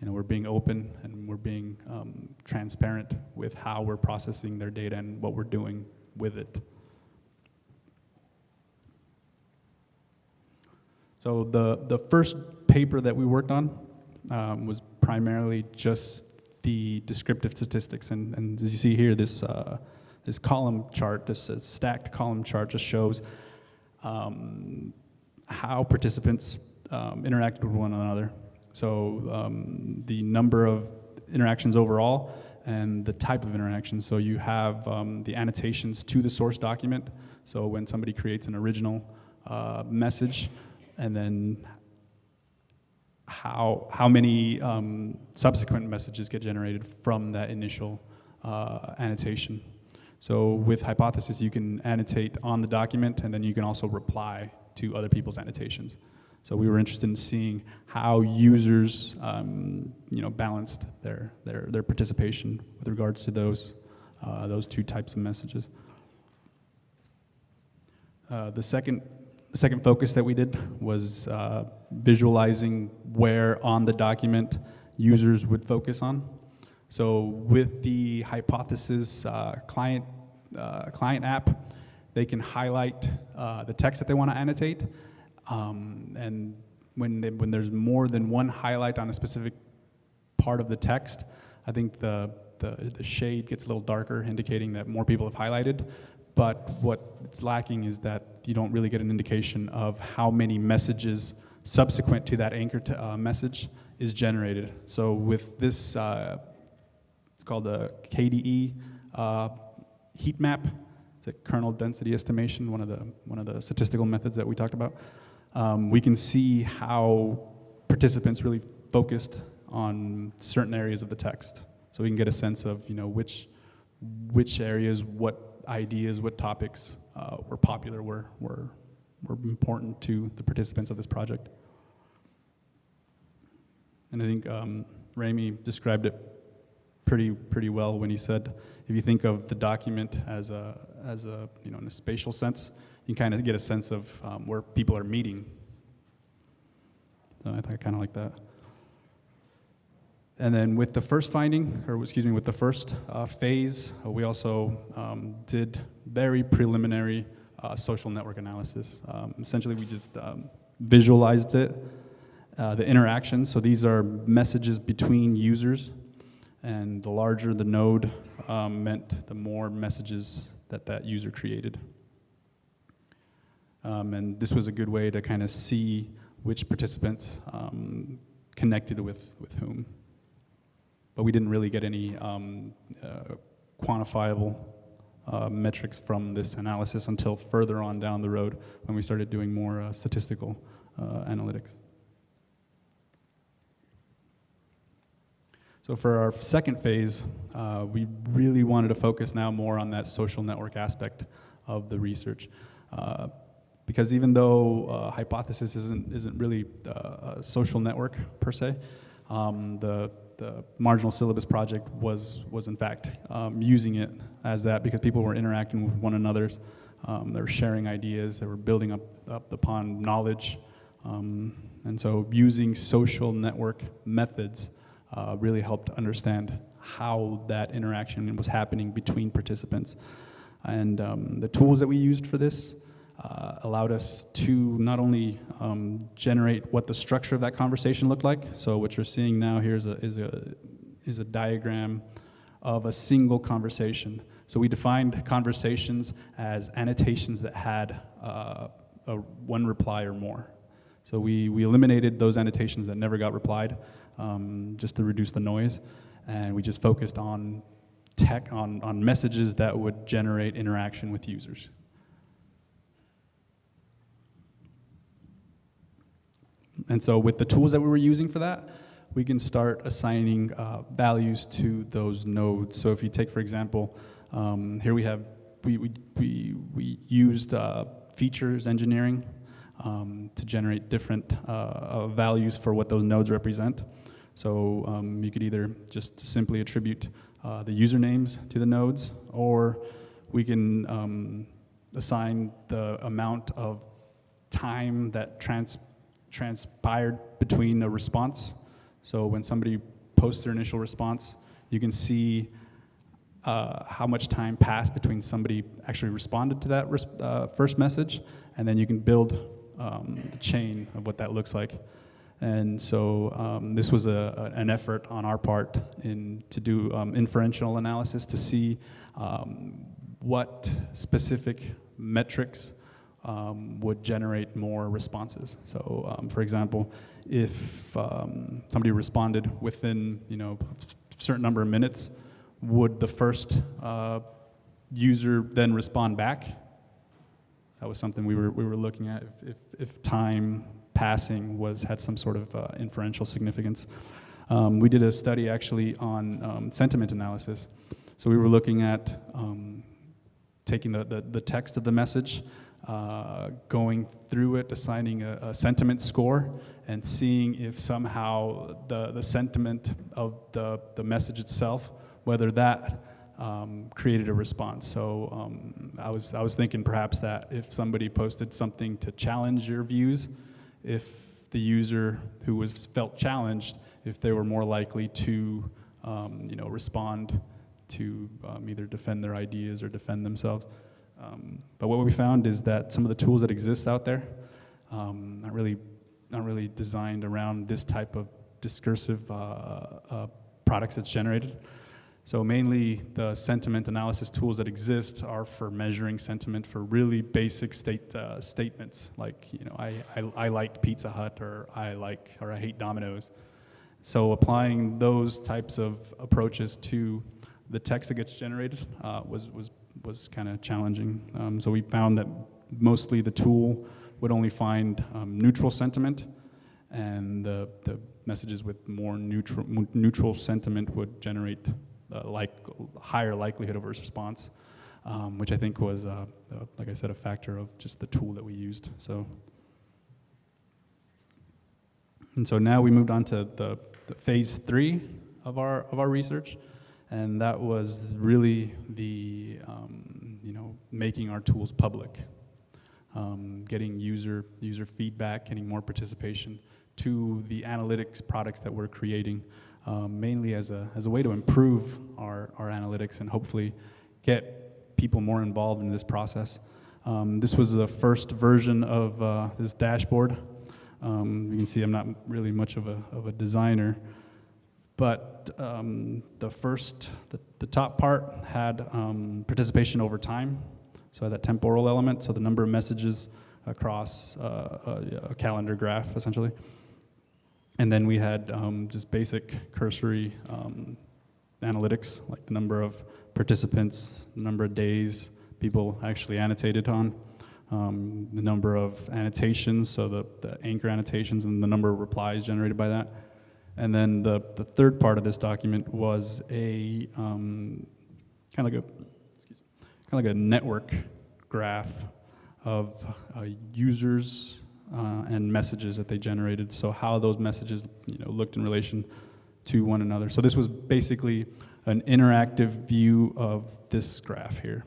You know, we're being open and we're being um, transparent with how we're processing their data and what we're doing with it. So the, the first paper that we worked on um, was primarily just the descriptive statistics. And, and as you see here, this, uh, this column chart, this uh, stacked column chart just shows um, how participants um, interacted with one another. So um, the number of interactions overall and the type of interaction. So you have um, the annotations to the source document. So when somebody creates an original uh, message, and then how, how many um, subsequent messages get generated from that initial uh, annotation. So with Hypothesis, you can annotate on the document, and then you can also reply to other people's annotations. So we were interested in seeing how users, um, you know, balanced their, their, their participation with regards to those, uh, those two types of messages. Uh, the second the second focus that we did was uh, visualizing where on the document users would focus on. So with the Hypothesis uh, client, uh, client app, they can highlight uh, the text that they want to annotate. Um, and when, they, when there's more than one highlight on a specific part of the text, I think the, the, the shade gets a little darker, indicating that more people have highlighted. But what's lacking is that you don't really get an indication of how many messages subsequent to that anchor uh, message is generated. So with this, uh, it's called the KDE uh, heat map. It's a kernel density estimation, one of the, one of the statistical methods that we talked about. Um, we can see how participants really focused on certain areas of the text. So we can get a sense of, you know, which, which areas, what ideas, what topics uh, were popular, were, were, were important to the participants of this project. And I think um, described it pretty, pretty well when he said, if you think of the document as a, as a, you know, in a spatial sense, you kind of get a sense of um, where people are meeting. So I, I kind of like that. And then with the first finding, or excuse me, with the first uh, phase, uh, we also um, did very preliminary uh, social network analysis. Um, essentially, we just um, visualized it, uh, the interactions. So these are messages between users, and the larger the node um, meant the more messages that that user created. Um, and this was a good way to kind of see which participants um, connected with, with whom but we didn't really get any um, uh, quantifiable uh, metrics from this analysis until further on down the road when we started doing more uh, statistical uh, analytics. So for our second phase, uh, we really wanted to focus now more on that social network aspect of the research. Uh, because even though hypothesis isn't, isn't really a social network per se, um, the the marginal syllabus project was, was in fact um, using it as that because people were interacting with one another. Um, they were sharing ideas, they were building up, up upon knowledge. Um, and so using social network methods uh, really helped understand how that interaction was happening between participants. And um, the tools that we used for this uh, allowed us to not only um, generate what the structure of that conversation looked like. So what you're seeing now here is a, is a, is a diagram of a single conversation. So we defined conversations as annotations that had uh, a one reply or more. So we, we eliminated those annotations that never got replied um, just to reduce the noise. And we just focused on tech, on, on messages that would generate interaction with users. And so with the tools that we were using for that, we can start assigning uh, values to those nodes. So if you take, for example, um, here we have, we, we, we, we used uh, features engineering um, to generate different uh, uh, values for what those nodes represent. So um, you could either just simply attribute uh, the usernames to the nodes, or we can um, assign the amount of time that trans transpired between a response. So when somebody posts their initial response, you can see uh, how much time passed between somebody actually responded to that uh, first message, and then you can build um, the chain of what that looks like. And so um, this was a, an effort on our part in, to do um, inferential analysis to see um, what specific metrics um, would generate more responses. So um, for example, if um, somebody responded within you know, a certain number of minutes, would the first uh, user then respond back? That was something we were, we were looking at, if, if, if time passing was, had some sort of uh, inferential significance. Um, we did a study actually on um, sentiment analysis. So we were looking at um, taking the, the, the, text of the message, uh, going through it, assigning a, a, sentiment score, and seeing if somehow the, the sentiment of the, the message itself, whether that um, created a response. So um, I, was, I was thinking perhaps that if somebody posted something to challenge your views, if the user who was felt challenged, if they were more likely to um, you know, respond to um, either defend their ideas or defend themselves. Um, but what we found is that some of the tools that exist out there um, not really not really designed around this type of discursive uh, uh, products that's generated. So mainly the sentiment analysis tools that exist are for measuring sentiment for really basic state uh, statements, like you know I, I, I like Pizza Hut or I like or I hate Domino's. So applying those types of approaches to the text that gets generated uh, was was was kind of challenging. Um, so we found that mostly the tool would only find um, neutral sentiment, and the, the messages with more neutral, neutral sentiment would generate like higher likelihood of a response, um, which I think was, uh, uh, like I said, a factor of just the tool that we used. So, and so now we moved on to the, the phase three of our of our research and that was really the um, you know making our tools public, um, getting user user feedback, getting more participation to the analytics products that we're creating, um, mainly as a as a way to improve our our analytics and hopefully get people more involved in this process. Um, this was the first version of uh, this dashboard. Um, you can see I'm not really much of a of a designer. But um, the first, the, the, top part had um, participation over time, so that temporal element, so the number of messages across uh, a, a, calendar graph, essentially. And then we had um, just basic cursory um, analytics, like the number of participants, the number of days people actually annotated on, um, the number of annotations, so the, the anchor annotations and the number of replies generated by that. And then the, the third part of this document was a um, kind of like a kind of like a network graph of uh, users uh, and messages that they generated. So how those messages you know looked in relation to one another. So this was basically an interactive view of this graph here.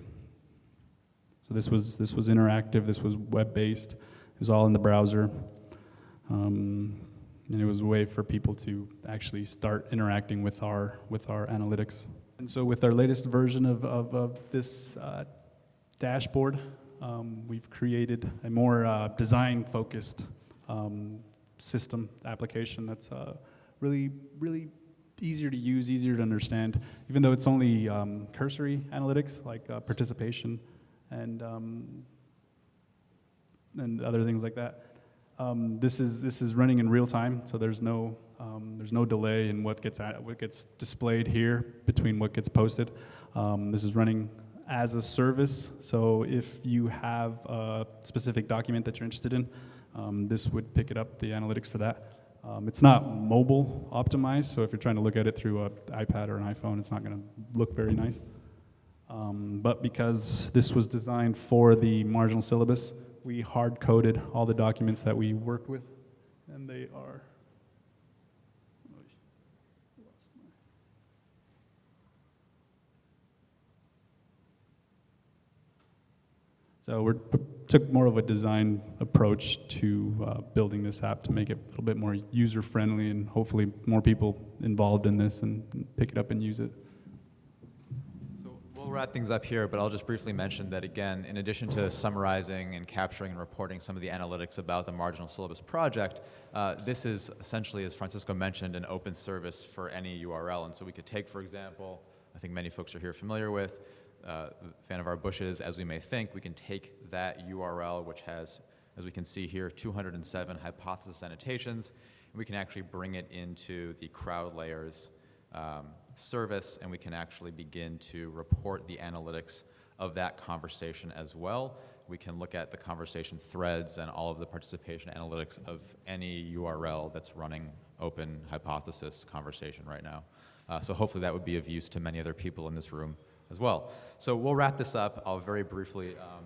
So this was this was interactive. This was web based. It was all in the browser. Um, and it was a way for people to actually start interacting with our with our analytics. And so, with our latest version of of, of this uh, dashboard, um, we've created a more uh, design-focused um, system application that's uh, really really easier to use, easier to understand. Even though it's only um, cursory analytics like uh, participation and um, and other things like that. Um, this is this is running in real time, so there's no um, there's no delay in what gets at, what gets displayed here between what gets posted. Um, this is running as a service, so if you have a specific document that you're interested in, um, this would pick it up the analytics for that. Um, it's not mobile optimized, so if you're trying to look at it through an iPad or an iPhone, it's not going to look very nice. Um, but because this was designed for the marginal syllabus, we hard coded all the documents that we worked with, and they are. So we took more of a design approach to uh, building this app to make it a little bit more user friendly and hopefully more people involved in this and pick it up and use it. Wrap things up here, but I'll just briefly mention that again, in addition to summarizing and capturing and reporting some of the analytics about the marginal syllabus project, uh, this is essentially, as Francisco mentioned, an open service for any URL. And so we could take, for example, I think many folks are here familiar with, uh, our bushes, as we may think, we can take that URL, which has, as we can see here, 207 hypothesis annotations, and we can actually bring it into the crowd layers um, service, and we can actually begin to report the analytics of that conversation as well. We can look at the conversation threads and all of the participation analytics of any URL that's running open hypothesis conversation right now. Uh, so hopefully that would be of use to many other people in this room as well. So we'll wrap this up. I'll very briefly um,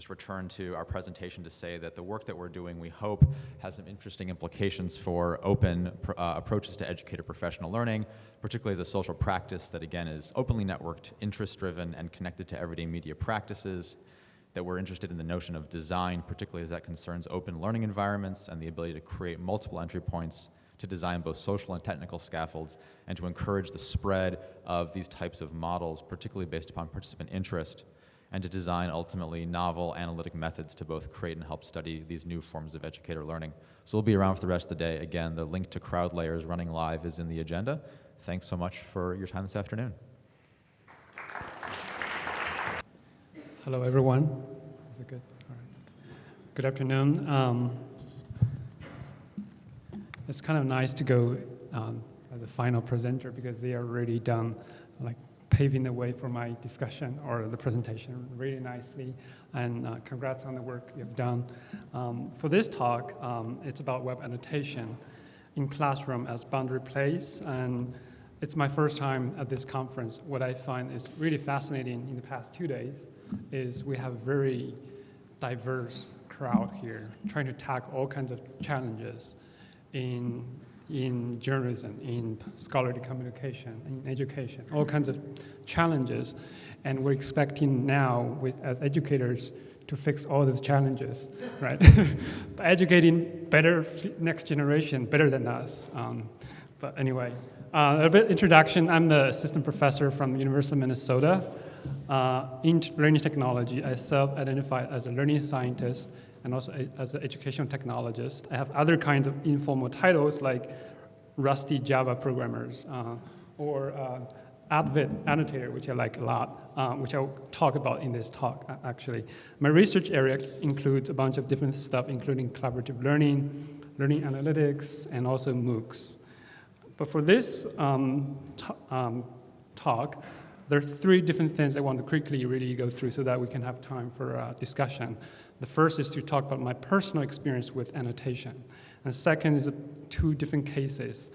just return to our presentation to say that the work that we're doing, we hope, has some interesting implications for open uh, approaches to educator professional learning, particularly as a social practice that, again, is openly networked, interest-driven, and connected to everyday media practices, that we're interested in the notion of design, particularly as that concerns open learning environments and the ability to create multiple entry points to design both social and technical scaffolds and to encourage the spread of these types of models, particularly based upon participant interest, and to design ultimately novel analytic methods to both create and help study these new forms of educator learning. So we'll be around for the rest of the day. Again, the link to crowd layers running live is in the agenda. Thanks so much for your time this afternoon. Hello, everyone. Is it good? All right. Good afternoon. Um, it's kind of nice to go um, as a final presenter because they are already done, like paving the way for my discussion or the presentation really nicely. And uh, congrats on the work you've done. Um, for this talk, um, it's about web annotation in classroom as boundary place. And it's my first time at this conference. What I find is really fascinating in the past two days is we have a very diverse crowd here trying to tackle all kinds of challenges in, in journalism, in scholarly communication, in education, all kinds of challenges. And we're expecting now, with, as educators, to fix all those challenges, [LAUGHS] right? [LAUGHS] By educating better next generation, better than us. Um, but anyway, uh, a bit introduction. I'm the assistant professor from University of Minnesota uh, in learning technology. I self-identify as a learning scientist and also as an educational technologist. I have other kinds of informal titles like Rusty Java programmers uh, or uh, annotator, which I like a lot, uh, which I'll talk about in this talk, actually. My research area includes a bunch of different stuff, including collaborative learning, learning analytics, and also MOOCs. But for this um, um, talk, there are three different things I want to quickly really go through so that we can have time for uh, discussion. The first is to talk about my personal experience with annotation. And the second is two different cases.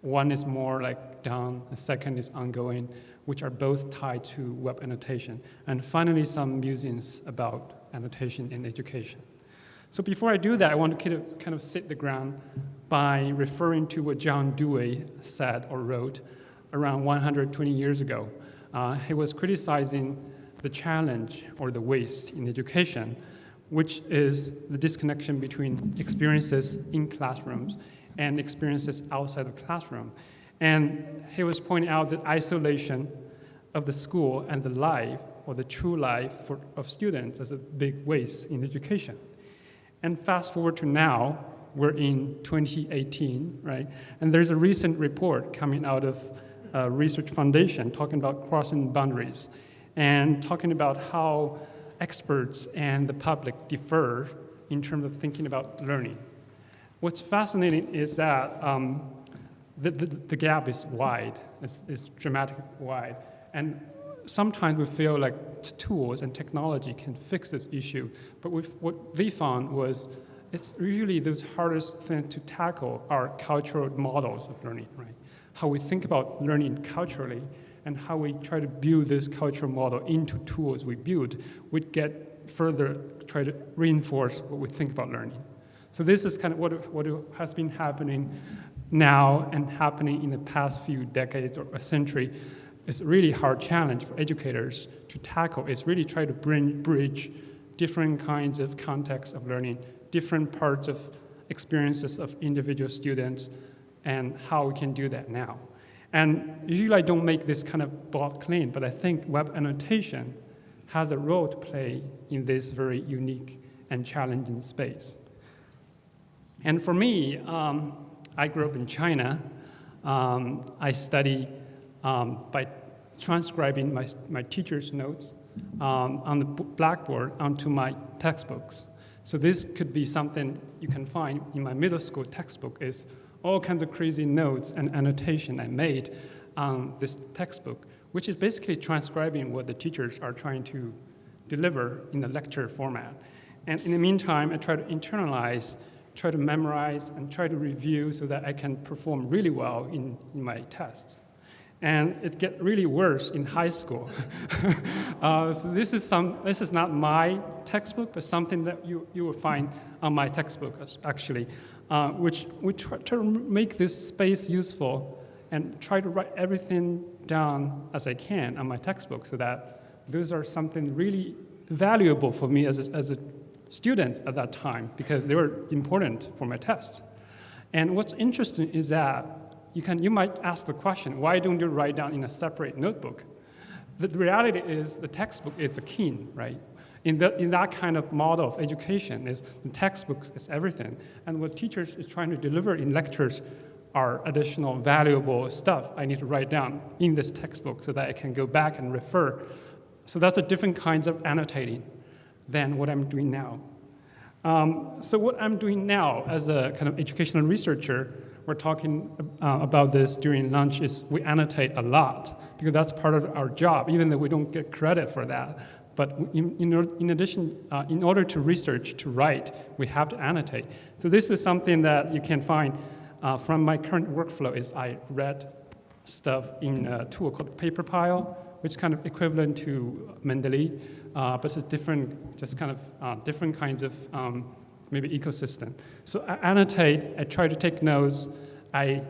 One is more like done, the second is ongoing, which are both tied to web annotation. And finally, some musings about annotation in education. So before I do that, I want to kind of, kind of sit the ground by referring to what John Dewey said or wrote around 120 years ago. Uh, he was criticizing the challenge or the waste in education which is the disconnection between experiences in classrooms and experiences outside the classroom. And he was pointing out that isolation of the school and the life, or the true life for, of students, is a big waste in education. And fast forward to now, we're in 2018, right? And there's a recent report coming out of a research foundation talking about crossing boundaries and talking about how experts and the public differ in terms of thinking about learning. What's fascinating is that um, the, the, the, gap is wide, it's, it's dramatically wide. And sometimes we feel like tools and technology can fix this issue, but what they found was it's really those hardest things to tackle are cultural models of learning, right? How we think about learning culturally and how we try to build this cultural model into tools we build would get further, try to reinforce what we think about learning. So this is kind of what, what has been happening now and happening in the past few decades or a century. It's a really hard challenge for educators to tackle. It's really try to bring, bridge different kinds of contexts of learning different parts of experiences of individual students and how we can do that now. And usually I don't make this kind of broad claim, but I think web annotation has a role to play in this very unique and challenging space. And for me, um, I grew up in China. Um, I study um, by transcribing my, my teacher's notes um, on the blackboard onto my textbooks. So this could be something you can find in my middle school textbook is all kinds of crazy notes and annotation I made on this textbook, which is basically transcribing what the teachers are trying to deliver in the lecture format. And in the meantime, I try to internalize, try to memorize, and try to review so that I can perform really well in, in my tests. And it get really worse in high school. [LAUGHS] uh, so this is, some, this is not my textbook, but something that you, you will find on my textbook, actually, uh, which we try to make this space useful and try to write everything down as I can on my textbook so that those are something really valuable for me as a, as a student at that time because they were important for my tests. And what's interesting is that you, can, you might ask the question, why don't you write down in a separate notebook? The reality is the textbook is a key, right? In, the, in that kind of model of education, is the textbooks is everything. And what teachers is trying to deliver in lectures are additional valuable stuff I need to write down in this textbook so that I can go back and refer. So that's a different kinds of annotating than what I'm doing now. Um, so what I'm doing now as a kind of educational researcher we're talking uh, about this during lunch is we annotate a lot because that's part of our job, even though we don't get credit for that. But in, in, in addition, uh, in order to research, to write, we have to annotate. So this is something that you can find uh, from my current workflow is I read stuff in a tool called PaperPile, which is kind of equivalent to Mendeley, uh, but it's different, just kind of uh, different kinds of um, maybe ecosystem. So I annotate, I try to take notes. I,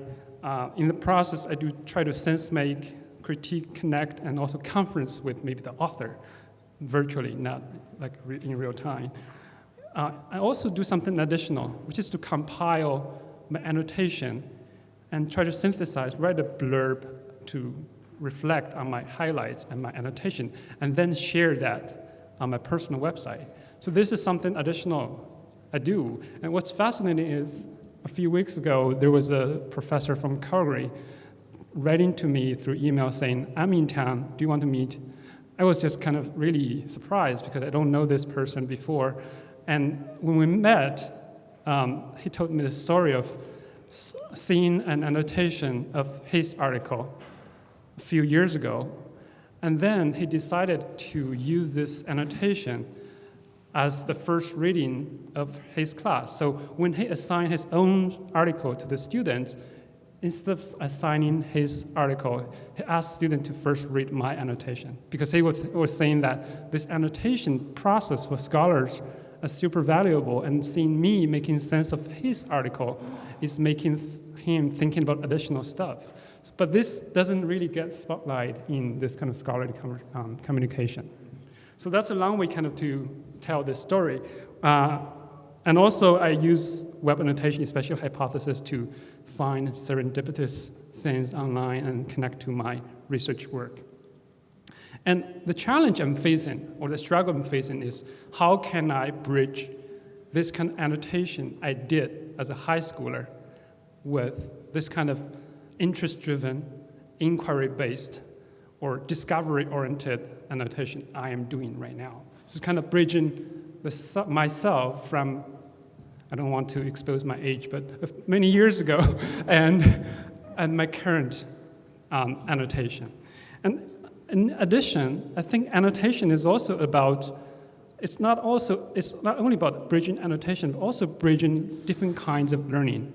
uh, in the process, I do try to sense make, critique, connect, and also conference with maybe the author virtually, not like re in real time. Uh, I also do something additional, which is to compile my annotation and try to synthesize, write a blurb to reflect on my highlights and my annotation, and then share that on my personal website. So this is something additional I do. And what's fascinating is a few weeks ago, there was a professor from Calgary writing to me through email saying, I'm in town, do you want to meet? I was just kind of really surprised because I don't know this person before. And when we met, um, he told me the story of seeing an annotation of his article a few years ago. And then he decided to use this annotation as the first reading of his class. So when he assigned his own article to the students, instead of assigning his article, he asked students to first read my annotation because he was, was saying that this annotation process for scholars is super valuable and seeing me making sense of his article is making him thinking about additional stuff. But this doesn't really get spotlight in this kind of scholarly um, communication. So that's a long way kind of to tell this story. Uh, and also I use web annotation, especially hypothesis, to find serendipitous things online and connect to my research work. And the challenge I'm facing, or the struggle I'm facing, is how can I bridge this kind of annotation I did as a high schooler with this kind of interest-driven, inquiry-based, or discovery-oriented annotation I am doing right now. So it's kind of bridging the, myself from, I don't want to expose my age, but many years ago, [LAUGHS] and, and my current um, annotation. And in addition, I think annotation is also about, it's not also, it's not only about bridging annotation, but also bridging different kinds of learning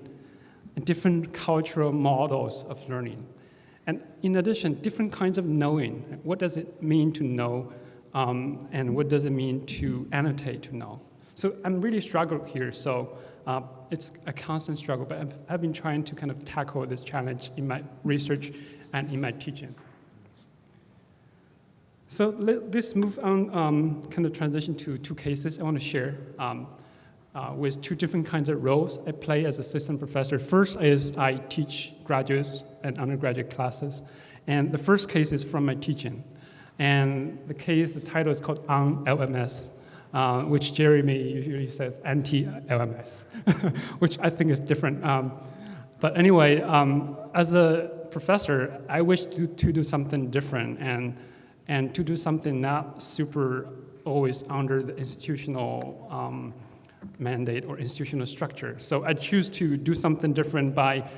and different cultural models of learning. And in addition, different kinds of knowing. What does it mean to know? Um, and what does it mean to annotate to know? So I'm really struggling here. So uh, it's a constant struggle, but I've, I've been trying to kind of tackle this challenge in my research and in my teaching. So let this move on, um, kind of transition to two cases I want to share um, uh, with two different kinds of roles I play as assistant professor. First is I teach graduates and undergraduate classes. And the first case is from my teaching. And the case, the title is called On LMS, uh, which Jeremy usually says anti-LMS, [LAUGHS] which I think is different. Um, but anyway, um, as a professor, I wish to, to do something different and and to do something not super always under the institutional um, mandate or institutional structure. So I choose to do something different by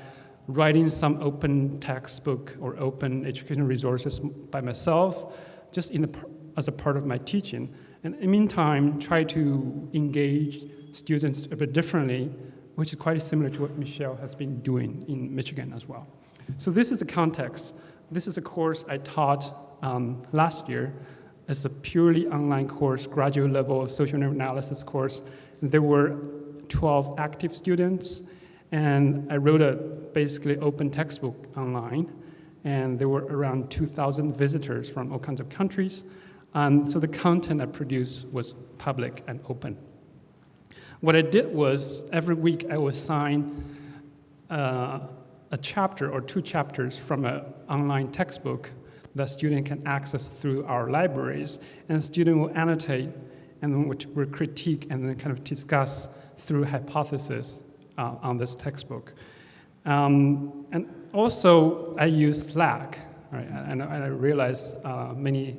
writing some open textbook or open educational resources by myself, just in the, as a part of my teaching. And in the meantime, try to engage students a bit differently, which is quite similar to what Michelle has been doing in Michigan as well. So this is a context. This is a course I taught um, last year as a purely online course, graduate level social analysis course. There were 12 active students, and I wrote a basically open textbook online, and there were around 2,000 visitors from all kinds of countries. Um, so the content I produced was public and open. What I did was every week I would assign uh, a chapter or two chapters from an online textbook that student can access through our libraries, and student will annotate and which will critique and then kind of discuss through hypothesis uh, on this textbook. Um, and also, I use Slack, right? and, I realize uh, many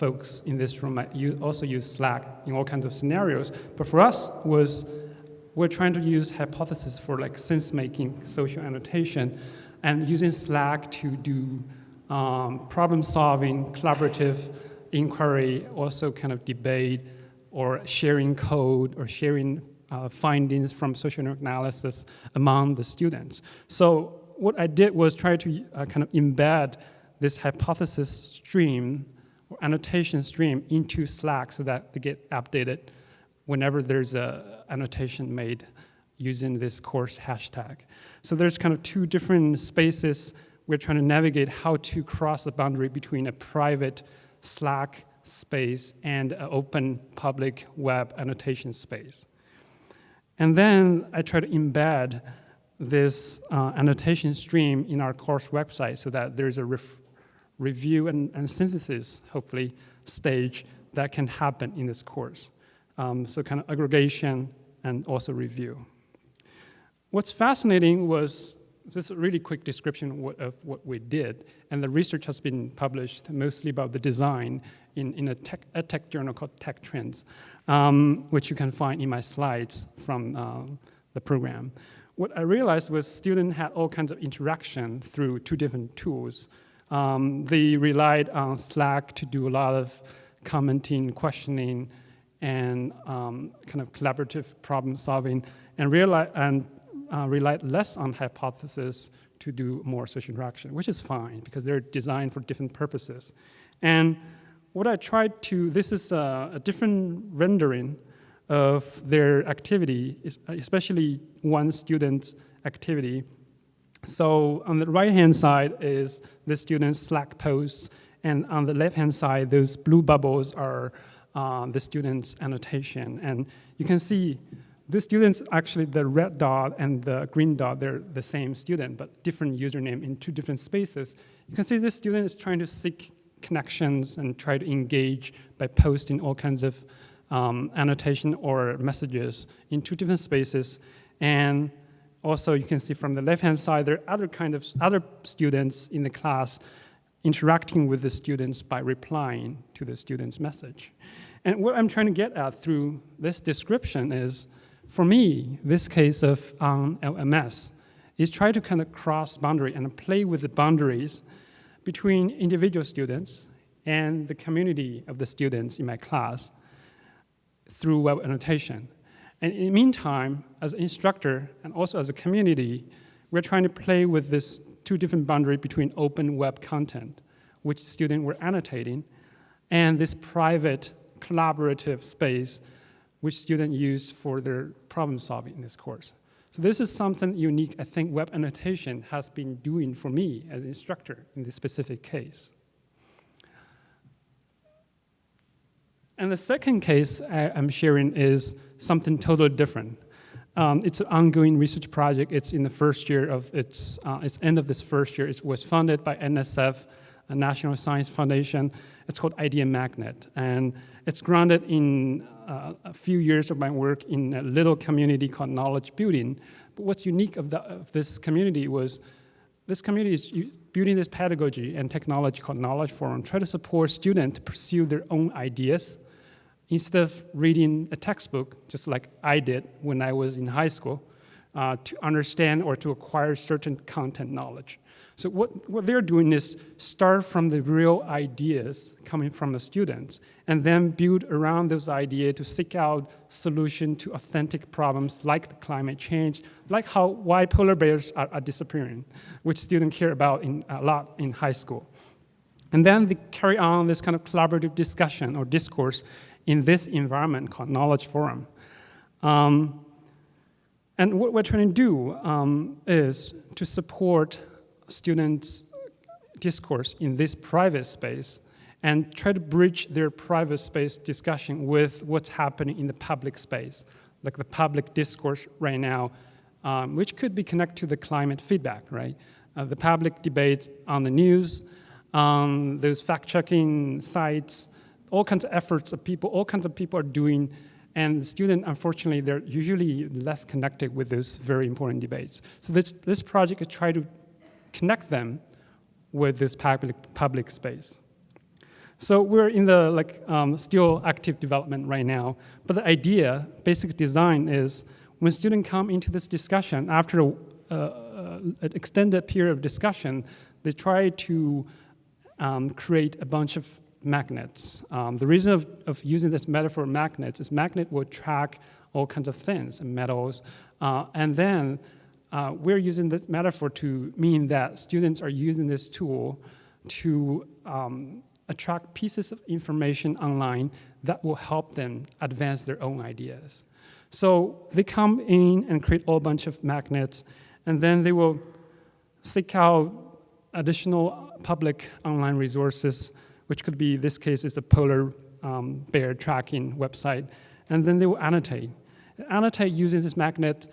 folks in this room you also use Slack in all kinds of scenarios, but for us was we're trying to use hypothesis for like sense-making social annotation and using Slack to do um, problem solving, collaborative inquiry, also kind of debate or sharing code or sharing uh, findings from social analysis among the students. So what I did was try to uh, kind of embed this hypothesis stream or annotation stream into Slack so that they get updated whenever there's a annotation made using this course hashtag. So there's kind of two different spaces we're trying to navigate how to cross the boundary between a private Slack space and an open public web annotation space. And then I try to embed this uh, annotation stream in our course website so that there's a review and, and, synthesis, hopefully, stage that can happen in this course. Um, so kind of aggregation and also review. What's fascinating was this is a really quick description of what, we did. And the research has been published mostly about the design in, in a, tech, a tech journal called Tech Trends, um, which you can find in my slides from um, the program. What I realized was students had all kinds of interaction through two different tools. Um, they relied on Slack to do a lot of commenting, questioning, and um, kind of collaborative problem solving, and, realize, and uh, relied less on hypothesis to do more social interaction, which is fine because they're designed for different purposes. And what I tried to, this is a, a different rendering of their activity, especially one student's activity. So on the right-hand side is the student's Slack posts And on the left-hand side, those blue bubbles are uh, the students' annotation. And you can see the students, actually the red dot and the green dot, they're the same student, but different username in two different spaces. You can see this student is trying to seek connections and try to engage by posting all kinds of um, annotation or messages in two different spaces. And also you can see from the left-hand side, there are other kind of other students in the class interacting with the students by replying to the student's message. And what I'm trying to get at through this description is, for me, this case of um, LMS is try to kind of cross boundary and play with the boundaries between individual students and the community of the students in my class through web annotation. And in the meantime, as an instructor and also as a community, we're trying to play with this two different boundary between open web content, which students were annotating, and this private collaborative space which students use for their problem solving in this course. So this is something unique I think web annotation has been doing for me as an instructor in this specific case. And the second case I, am sharing is something totally different. Um, it's an ongoing research project. It's in the first year of its, uh, its end of this first year. It was funded by NSF, a National Science Foundation. It's called Idea Magnet. And it's grounded in uh, a few years of my work in a little community called Knowledge Building. But what's unique of, the, of this community was this community is building this pedagogy and technology called Knowledge Forum, try to support students to pursue their own ideas, instead of reading a textbook, just like I did when I was in high school, uh, to understand or to acquire certain content knowledge. So what, what they're doing is start from the real ideas coming from the students and then build around those ideas to seek out solution to authentic problems like climate change, like how why polar bears are, are disappearing, which students care about in, a lot in high school. And then they carry on this kind of collaborative discussion or discourse in this environment called Knowledge Forum. Um, and what we're trying to do um, is to support students' discourse in this private space and try to bridge their private space discussion with what's happening in the public space, like the public discourse right now, um, which could be connected to the climate feedback, right? Uh, the public debates on the news, um, those fact-checking sites, all kinds of efforts of people, all kinds of people are doing, and the student, unfortunately, they're usually less connected with those very important debates. So this, this project is try to connect them with this public, public space. So we're in the like um, still active development right now, but the idea, basic design is when students come into this discussion, after a, uh, an extended period of discussion, they try to um, create a bunch of magnets. Um, the reason of, of, using this metaphor magnets is magnet will track all kinds of things, and metals, uh, and then uh, we're using this metaphor to mean that students are using this tool to um, attract pieces of information online that will help them advance their own ideas. So they come in and create a whole bunch of magnets, and then they will seek out additional public online resources which could be, this case is a polar um, bear tracking website, and then they will annotate. Annotate using this magnet,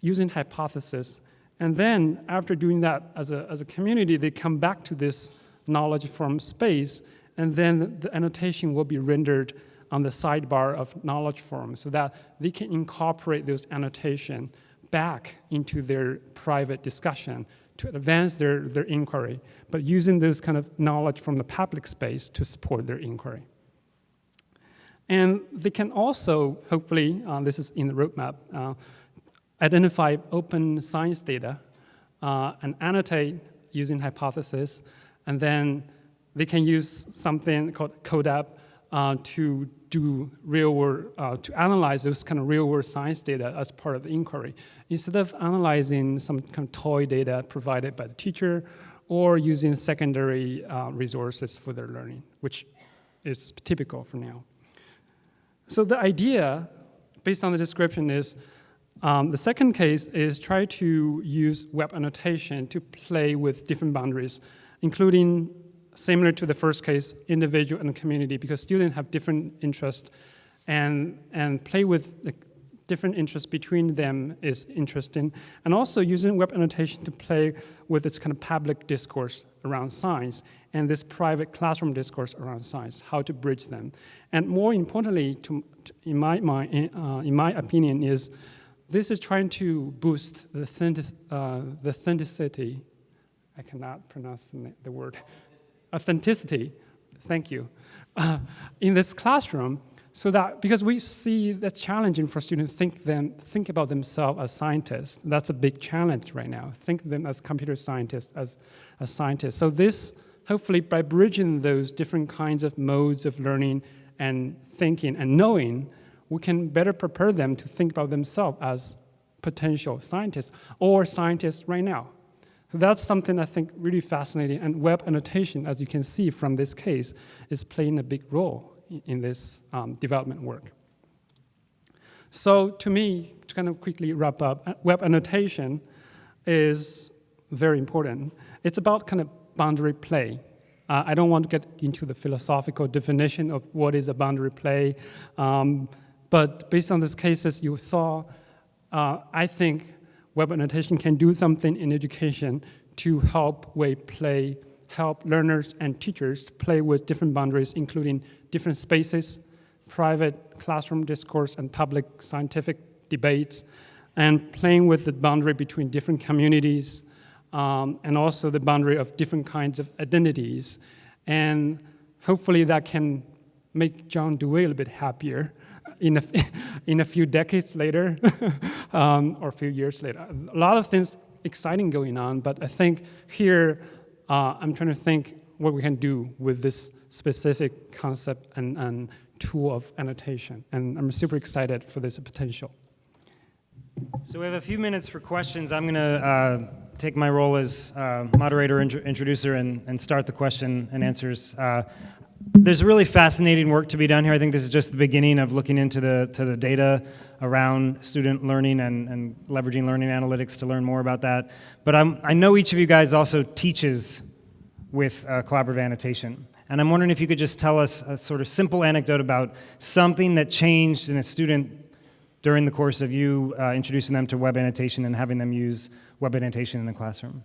using hypothesis, and then after doing that as a, as a community, they come back to this Knowledge Forum space, and then the annotation will be rendered on the sidebar of Knowledge Forum so that they can incorporate those annotation back into their private discussion to advance their, their inquiry, but using this kind of knowledge from the public space to support their inquiry. And they can also, hopefully, uh, this is in the roadmap, uh, identify open science data uh, and annotate using hypothesis, and then they can use something called CODAP uh, to do real world, uh, to analyze those kind of real world science data as part of the inquiry. Instead of analyzing some kind of toy data provided by the teacher or using secondary uh, resources for their learning, which is typical for now. So the idea, based on the description, is um, the second case is try to use web annotation to play with different boundaries, including similar to the first case, individual and community, because students have different interests and, and play with the different interests between them is interesting. And also using web annotation to play with this kind of public discourse around science and this private classroom discourse around science, how to bridge them. And more importantly, to, to- in, my, my, uh, in my opinion, is this is trying to boost the, uh, the authenticity, I cannot pronounce the word, authenticity, thank you, uh, in this classroom so that, because we see that's challenging for students think, them, think about themselves as scientists. That's a big challenge right now. Think them as computer scientists, as, as scientists. So this, hopefully by bridging those different kinds of modes of learning and thinking and knowing, we can better prepare them to think about themselves as potential scientists or scientists right now. That's something I think really fascinating, and web annotation, as you can see from this case, is playing a big role in, in this um, development work. So to me, to kind of quickly wrap up, uh, web annotation is very important. It's about kind of boundary play. Uh, I don't want to get into the philosophical definition of what is a boundary play, um, but based on these cases you saw, uh, I think web annotation can do something in education to help way play, help learners and teachers play with different boundaries, including different spaces, private classroom discourse, and public scientific debates, and playing with the boundary between different communities, um, and also the boundary of different kinds of identities. And hopefully that can make John Dewey a little bit happier in a, [LAUGHS] in a few decades later [LAUGHS] um, or a few years later. A lot of things exciting going on, but I think here uh, I'm trying to think what we can do with this specific concept and, and tool of annotation. And I'm super excited for this potential. So we have a few minutes for questions. I'm going to uh, take my role as uh, moderator, intro introducer, and, and start the question and answers. Uh, there's really fascinating work to be done here. I think this is just the beginning of looking into the, to the data around student learning and, and leveraging learning analytics to learn more about that. But I'm, I know each of you guys also teaches with uh, collaborative annotation. And I'm wondering if you could just tell us a sort of simple anecdote about something that changed in a student during the course of you uh, introducing them to web annotation and having them use web annotation in the classroom.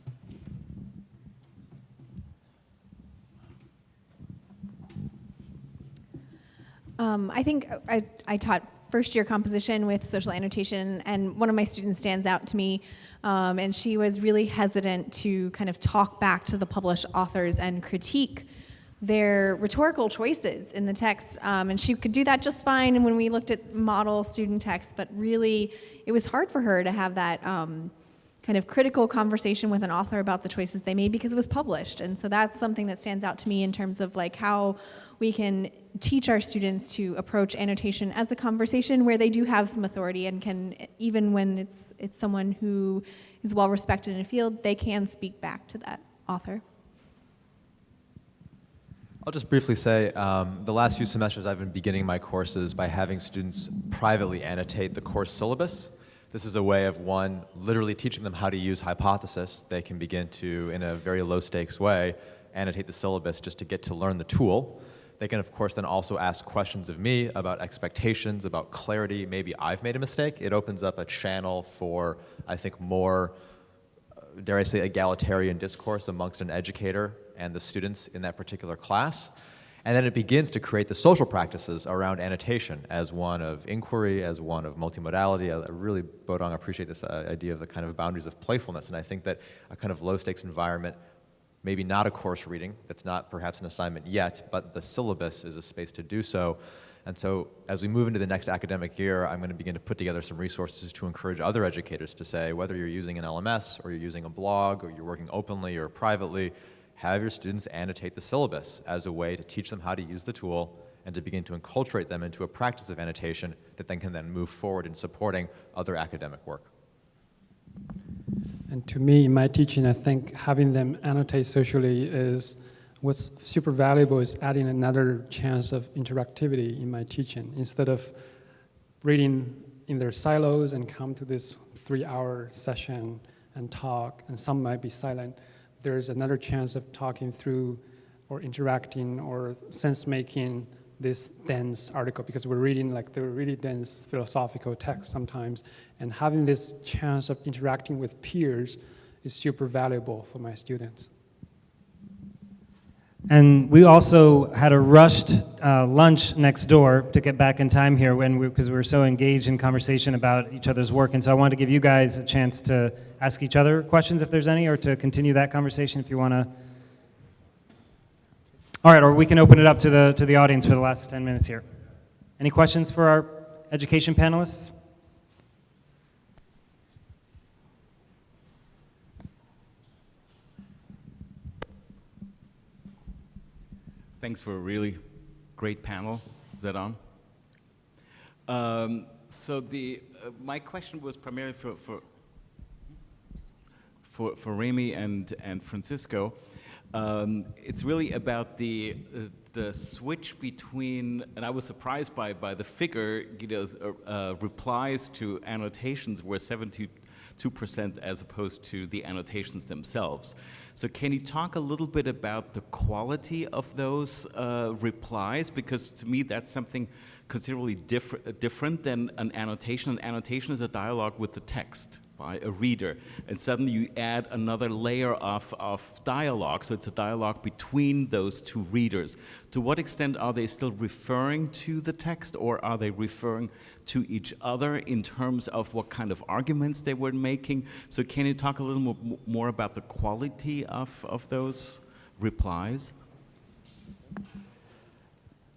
Um, I think I, I taught first year composition with social annotation, and one of my students stands out to me, um, and she was really hesitant to kind of talk back to the published authors and critique their rhetorical choices in the text. Um, and she could do that just fine when we looked at model student text, but really it was hard for her to have that um, kind of critical conversation with an author about the choices they made because it was published. And so that's something that stands out to me in terms of like how we can teach our students to approach annotation as a conversation where they do have some authority and can, even when it's, it's someone who is well respected in a field, they can speak back to that author. I'll just briefly say, um, the last few semesters I've been beginning my courses by having students privately annotate the course syllabus. This is a way of, one, literally teaching them how to use hypothesis. They can begin to, in a very low stakes way, annotate the syllabus just to get to learn the tool. They can, of course, then also ask questions of me about expectations, about clarity. Maybe I've made a mistake. It opens up a channel for, I think, more, uh, dare I say, egalitarian discourse amongst an educator and the students in that particular class. And then it begins to create the social practices around annotation as one of inquiry, as one of multimodality. I really, Bodong, appreciate this uh, idea of the kind of boundaries of playfulness. And I think that a kind of low stakes environment, maybe not a course reading, that's not perhaps an assignment yet, but the syllabus is a space to do so. And so as we move into the next academic year, I'm going to begin to put together some resources to encourage other educators to say, whether you're using an LMS or you're using a blog or you're working openly or privately, have your students annotate the syllabus as a way to teach them how to use the tool and to begin to enculturate them into a practice of annotation that then can then move forward in supporting other academic work. And to me, in my teaching, I think having them annotate socially is what's super valuable is adding another chance of interactivity in my teaching. Instead of reading in their silos and come to this three-hour session and talk, and some might be silent, there's another chance of talking through or interacting or sense making this dense article because we're reading like the really dense philosophical text sometimes and having this chance of interacting with peers is super valuable for my students. And we also had a rushed uh, lunch next door to get back in time here when we, because we were so engaged in conversation about each other's work. And so I wanted to give you guys a chance to ask each other questions if there's any, or to continue that conversation if you want to. All right, or we can open it up to the, to the audience for the last 10 minutes here. Any questions for our education panelists? Thanks for a really great panel. Is that on? Um, so the uh, my question was primarily for for for, for Remi and and Francisco. Um, it's really about the uh, the switch between, and I was surprised by by the figure. You know, uh, uh, replies to annotations were 72% as opposed to the annotations themselves. So can you talk a little bit about the quality of those uh, replies? Because to me, that's something considerably different different than an annotation. An annotation is a dialogue with the text by a reader, and suddenly you add another layer of, of dialogue, so it's a dialogue between those two readers. To what extent are they still referring to the text, or are they referring to each other in terms of what kind of arguments they were making? So can you talk a little more, about the quality of, of those replies?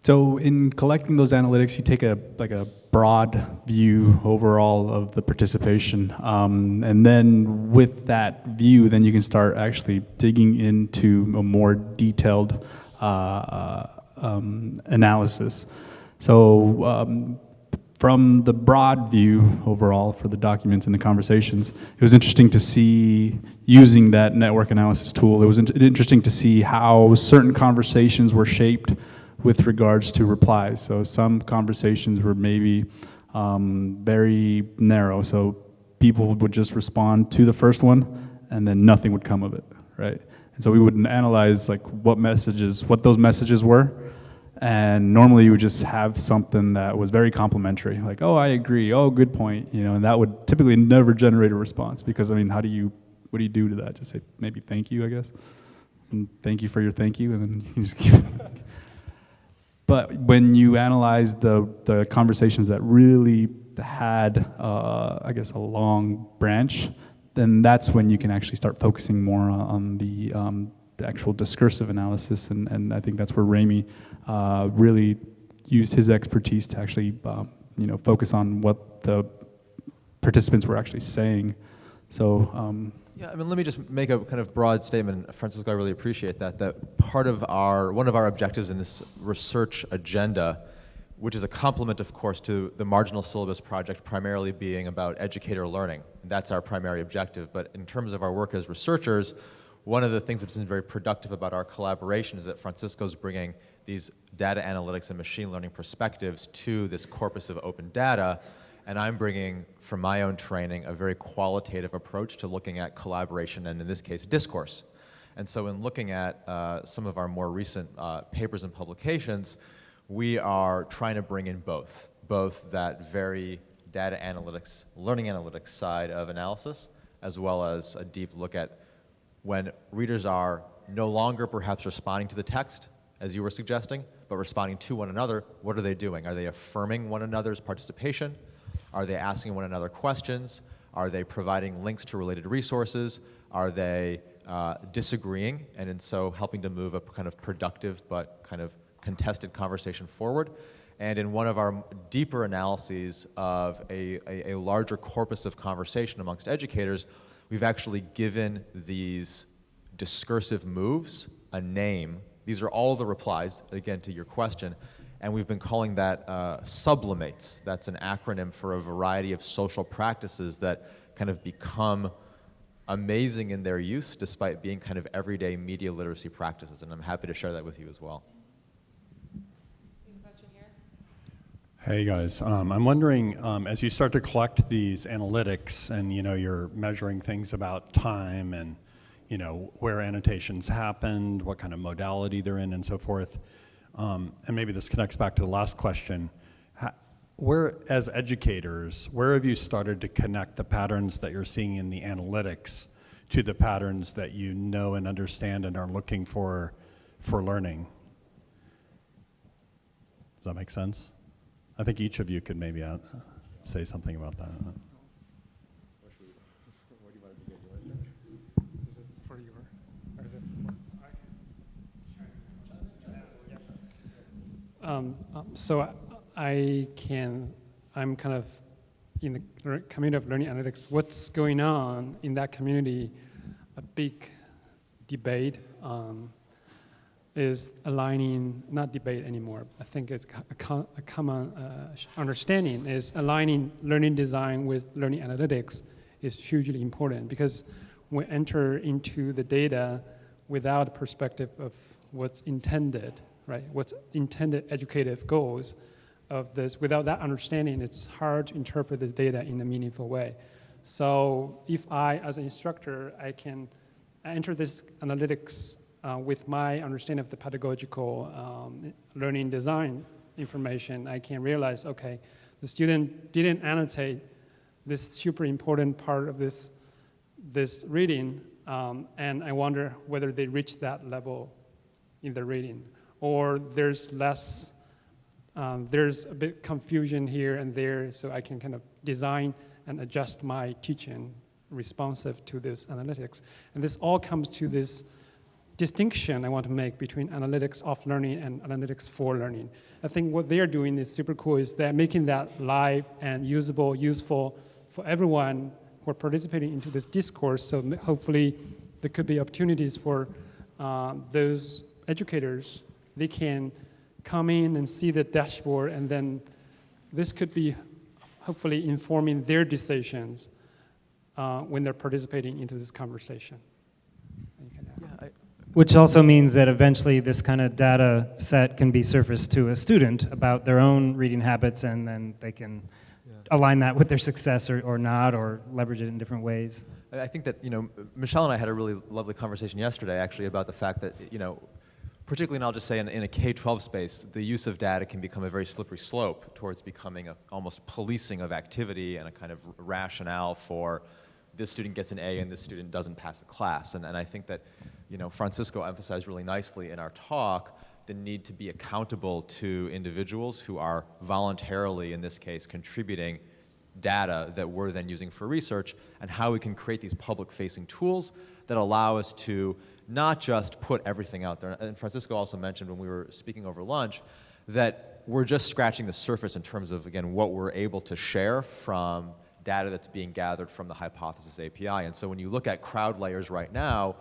So in collecting those analytics, you take a like a broad view overall of the participation, um, and then with that view, then you can start actually digging into a more detailed uh, uh, um, analysis. So um, from the broad view overall for the documents and the conversations, it was interesting to see using that network analysis tool. It was in interesting to see how certain conversations were shaped with regards to replies. So some conversations were maybe um, very narrow. So people would just respond to the first one and then nothing would come of it, right? And so we would analyze like what messages, what those messages were. And normally you would just have something that was very complimentary, like, oh, I agree, oh, good point, you know, and that would typically never generate a response because, I mean, how do you, what do you do to that? Just say maybe thank you, I guess. And thank you for your thank you, and then [LAUGHS] you can just keep. But when you analyze the, the conversations that really had, uh, I guess, a long branch, then that's when you can actually start focusing more on, the, um, the actual discursive analysis. And, and I think that's where Remi uh, really used his expertise to actually, um, you know, focus on what the participants were actually saying. So, um, Yeah, I mean, let me just make a kind of broad statement, Francisco, I really appreciate that, that part of our, one of our objectives in this research agenda, which is a complement, of course, to the marginal syllabus project primarily being about educator learning. That's our primary objective, but in terms of our work as researchers, one of the things that's been very productive about our collaboration is that Francisco's bringing these data analytics and machine learning perspectives to this corpus of open data, and I'm bringing, from my own training, a very qualitative approach to looking at collaboration and, in this case, discourse. And so in looking at uh, some of our more recent uh, papers and publications, we are trying to bring in both, both that very data analytics, learning analytics side of analysis, as well as a deep look at when readers are no longer perhaps responding to the text, as you were suggesting, but responding to one another, what are they doing? Are they affirming one another's participation? Are they asking one another questions? Are they providing links to related resources? Are they uh, disagreeing and in so helping to move a kind of productive but kind of contested conversation forward? And in one of our deeper analyses of a, a, a larger corpus of conversation amongst educators, we've actually given these discursive moves a name. These are all the replies, again, to your question, and we've been calling that uh, sublimates. That's an acronym for a variety of social practices that kind of become amazing in their use despite being kind of everyday media literacy practices, and I'm happy to share that with you as well. Hey guys, um, I'm wondering um, as you start to collect these analytics and you know you're measuring things about time and you know, where annotations happened, what kind of modality they're in, and so forth. Um, and maybe this connects back to the last question. Ha- Where, as educators, where have you started to connect the patterns that you're seeing in the analytics to the patterns that you know and understand and are looking for for learning? Does that make sense? I think each of you could maybe uh, say something about that. Is it for your, or is it for- Um, so I- I can, I'm kind of in the community of learning analytics. What's going on in that community? A big debate um, is aligning, not debate anymore. I think it's a, co- a common uh, understanding is aligning learning design with learning analytics is hugely important because we enter into the data without perspective of what's intended, right? What's intended educative goals of this. Without that understanding, it's hard to interpret the data in a meaningful way. So if I, as an instructor, I can enter this analytics uh, with my understanding of the pedagogical um, learning design information, I can realize, okay, the student didn't annotate this super important part of this, this reading, um, and I wonder whether they reached that level in the reading, or there's less, um, there's a bit confusion here and there, so I can kind of design and adjust my teaching responsive to this analytics. And this all comes to this distinction I want to make between analytics of learning and analytics for learning. I think what they're doing is super cool is they're making that live and usable, useful for everyone who are participating into this discourse. So hopefully there could be opportunities for uh, those educators. They can come in and see the dashboard and then this could be hopefully informing their decisions uh, when they're participating into this conversation. You can add. Which also means that eventually this kind of data set can be surfaced to a student about their own reading habits, and then they can align that with their success or, or not, or leverage it in different ways. I I think that, you know, Michelle and I had a really lovely conversation yesterday, actually, about the fact that, you know, particularly, and I'll just say in, in a K-12 space, the use of data can become a very slippery slope towards becoming a almost policing of activity and a kind of rationale for this student gets an A and this student doesn't pass a class. And, and I think that, you know, Francisco emphasized really nicely in our talk the need to be accountable to individuals who are voluntarily, in this case, contributing data that we're then using for research and how we can create these public-facing tools that allow us to not just put everything out there. And Francisco also mentioned when we were speaking over lunch that we're just scratching the surface in terms of, again, what we're able to share from data that's being gathered from the Hypothesis API. And so when you look at crowd layers right now,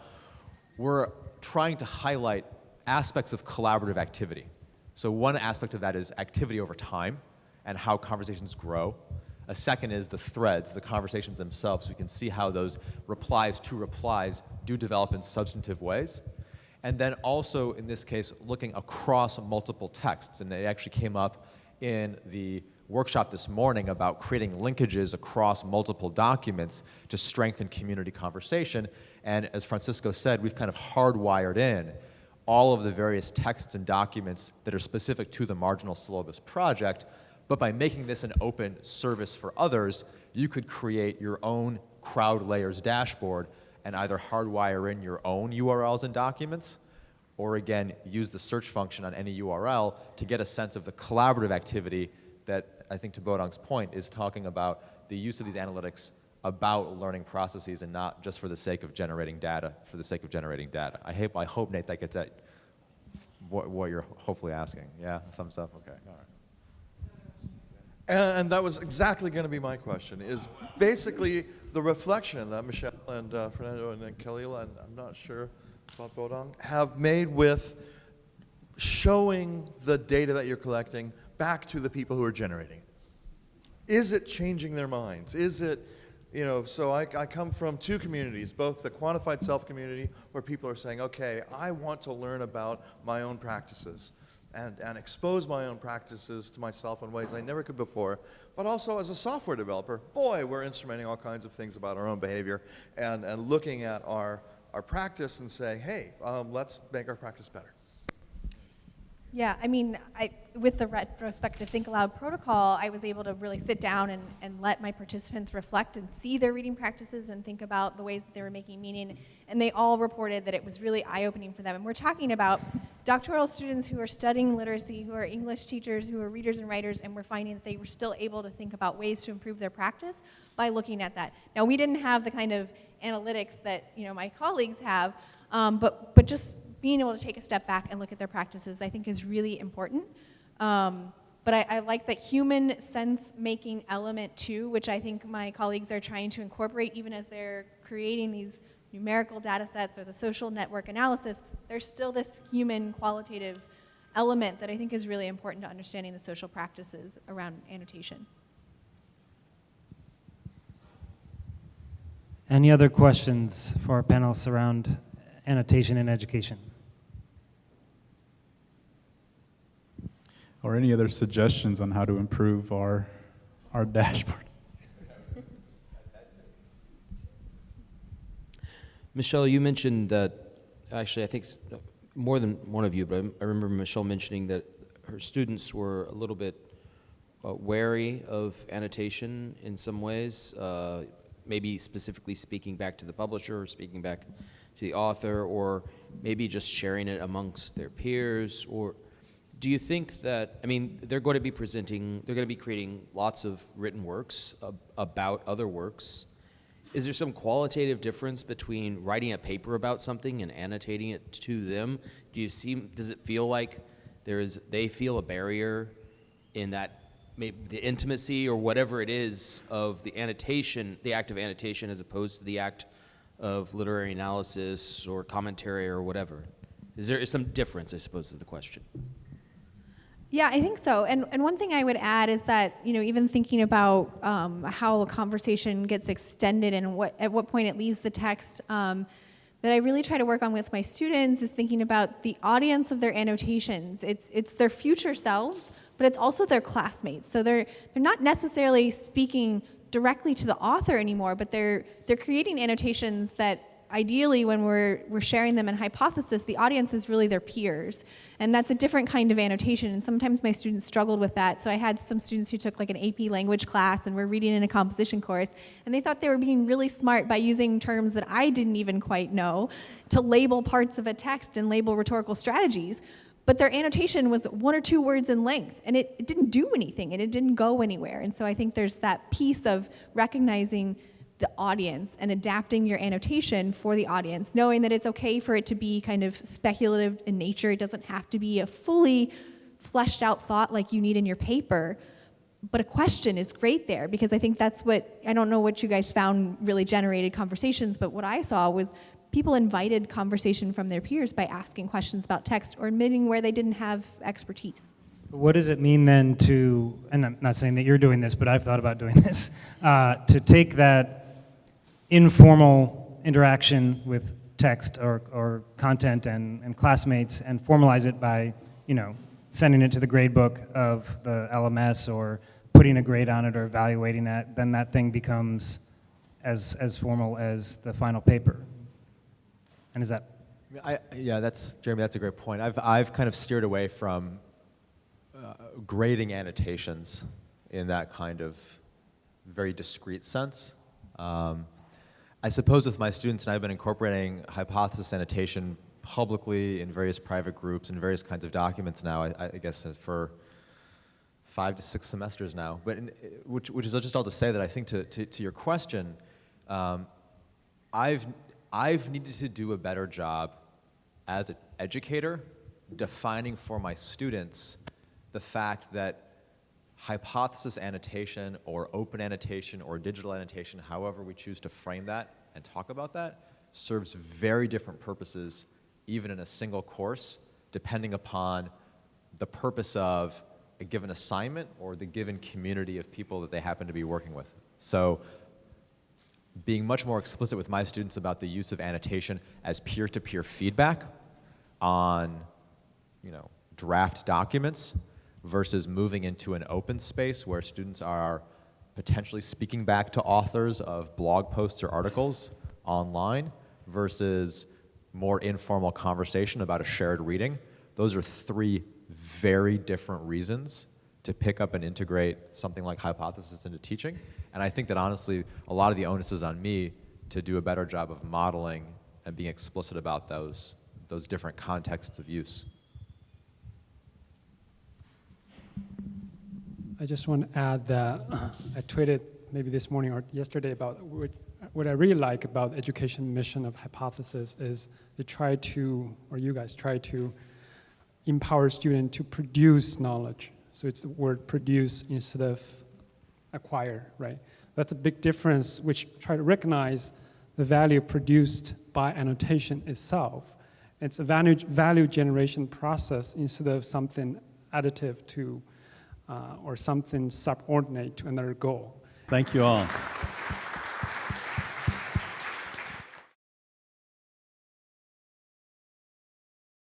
we're trying to highlight aspects of collaborative activity. So one aspect of that is activity over time and how conversations grow. A second is the threads, the conversations themselves. We can see how those replies to replies do develop in substantive ways. And then also, in this case, looking across multiple texts. And it actually came up in the workshop this morning about creating linkages across multiple documents to strengthen community conversation. And as Francisco said, we've kind of hardwired in all of the various texts and documents that are specific to the marginal syllabus project. But by making this an open service for others, you could create your own crowd layers dashboard and either hardwire in your own URLs and documents, or again, use the search function on any URL to get a sense of the collaborative activity that I think to Bodong's point is talking about the use of these analytics about learning processes and not just for the sake of generating data, for the sake of generating data. I hope, I hope Nate, that gets at what, what you're hopefully asking. Yeah, thumbs up, okay, all right. And, that was exactly going to be my question, is basically the reflection that Michelle and uh, Fernando and, and Khalil, and I'm not sure about Bodong, have made with showing the data that you're collecting back to the people who are generating it. Is it changing their minds? Is it, you know, so I, I come from two communities, both the quantified self community, where people are saying, okay, I want to learn about my own practices and, and expose my own practices to myself in ways I never could before. But also as a software developer, boy, we're instrumenting all kinds of things about our own behavior and, and looking at our, our practice and say, hey, um, let's make our practice better. Yeah, I mean, I, with the retrospective Think Aloud protocol, I was able to really sit down and, and let my participants reflect and see their reading practices and think about the ways that they were making meaning. And they all reported that it was really eye opening for them. And we're talking about doctoral students who are studying literacy, who are English teachers, who are readers and writers, and we're finding that they were still able to think about ways to improve their practice by looking at that. Now, we didn't have the kind of analytics that you know my colleagues have, um, but, but just being able to take a step back and look at their practices, I think is really important. Um, but I, I, like that human sense-making element too, which I think my colleagues are trying to incorporate even as they're creating these numerical data sets or the social network analysis, there's still this human qualitative element that I think is really important to understanding the social practices around annotation. Any other questions for our panelists around annotation in education? Or any other suggestions on how to improve our, our dashboard? Michelle, you mentioned that, actually, I think more than one of you, but I remember Michelle mentioning that her students were a little bit uh, wary of annotation in some ways, uh, maybe specifically speaking back to the publisher or speaking back to the author, or maybe just sharing it amongst their peers, or do you think that, I mean, they're going to be presenting, they're going to be creating lots of written works ab- about other works. Is there some qualitative difference between writing a paper about something and annotating it to them? Do you see, does it feel like there is, they feel a barrier in that, maybe the intimacy or whatever it is of the annotation, the act of annotation as opposed to the act of literary analysis or commentary or whatever? Is there some difference, I suppose, is the question? Yeah, I think so. And, and one thing I would add is that, you know, even thinking about um, how a conversation gets extended and what, at what point it leaves the text, um, that I really try to work on with my students is thinking about the audience of their annotations. It's, it's their future selves, but it's also their classmates. So they're, they're not necessarily speaking directly to the author anymore, but they're, they're creating annotations that ideally when we're, we're sharing them in hypothesis, the audience is really their peers. And that's a different kind of annotation. And sometimes my students struggled with that. So I had some students who took like an AP language class and were reading in a composition course. And they thought they were being really smart by using terms that I didn't even quite know to label parts of a text and label rhetorical strategies. But their annotation was one or two words in length, and it, it didn't do anything, and it didn't go anywhere. And so I think there's that piece of recognizing the audience and adapting your annotation for the audience, knowing that it's okay for it to be kind of speculative in nature. It doesn't have to be a fully fleshed out thought like you need in your paper. But a question is great there because I think that's what, I don't know what you guys found really generated conversations, but what I saw was people invited conversation from their peers by asking questions about text or admitting where they didn't have expertise. What does it mean then to, and I'm not saying that you're doing this, but I've thought about doing [LAUGHS] this, uh, to take that informal interaction with text or, or content and, and classmates and formalize it by, you know, sending it to the grade book of the LMS or putting a grade on it or evaluating that, then that thing becomes as, as formal as the final paper. And is that, I, yeah, that's Jeremy. That's a great point. I've I've kind of steered away from uh, grading annotations in that kind of very discrete sense. Um, I suppose with my students, and I've been incorporating hypothesis annotation publicly in various private groups and various kinds of documents now. I, I guess for five to six semesters now. But in, which, which is just all to say that I think to, to, to your question, um, I've, I've needed to do a better job as an educator defining for my students the fact that hypothesis annotation or open annotation or digital annotation, however we choose to frame that and talk about that, serves very different purposes even in a single course, depending upon the purpose of a given assignment or the given community of people that they happen to be working with. So being much more explicit with my students about the use of annotation as peer-to-peer feedback on, you know, draft documents versus moving into an open space where students are potentially speaking back to authors of blog posts or articles online versus more informal conversation about a shared reading, those are three very different reasons to pick up and integrate something like hypothesis into teaching. And I think that honestly, a lot of the onus is on me to do a better job of modeling and being explicit about those, those different contexts of use. I just want to add that [CLEARS THROAT] I tweeted maybe this morning or yesterday about what, what I really like about education mission of Hypothesis is they try to, or you guys try to empower students to produce knowledge. So it's the word produce instead of acquire, right? That's a big difference, which try to recognize the value produced by annotation itself. It's a value, value generation process instead of something additive to uh, or something subordinate to another goal. Thank you all.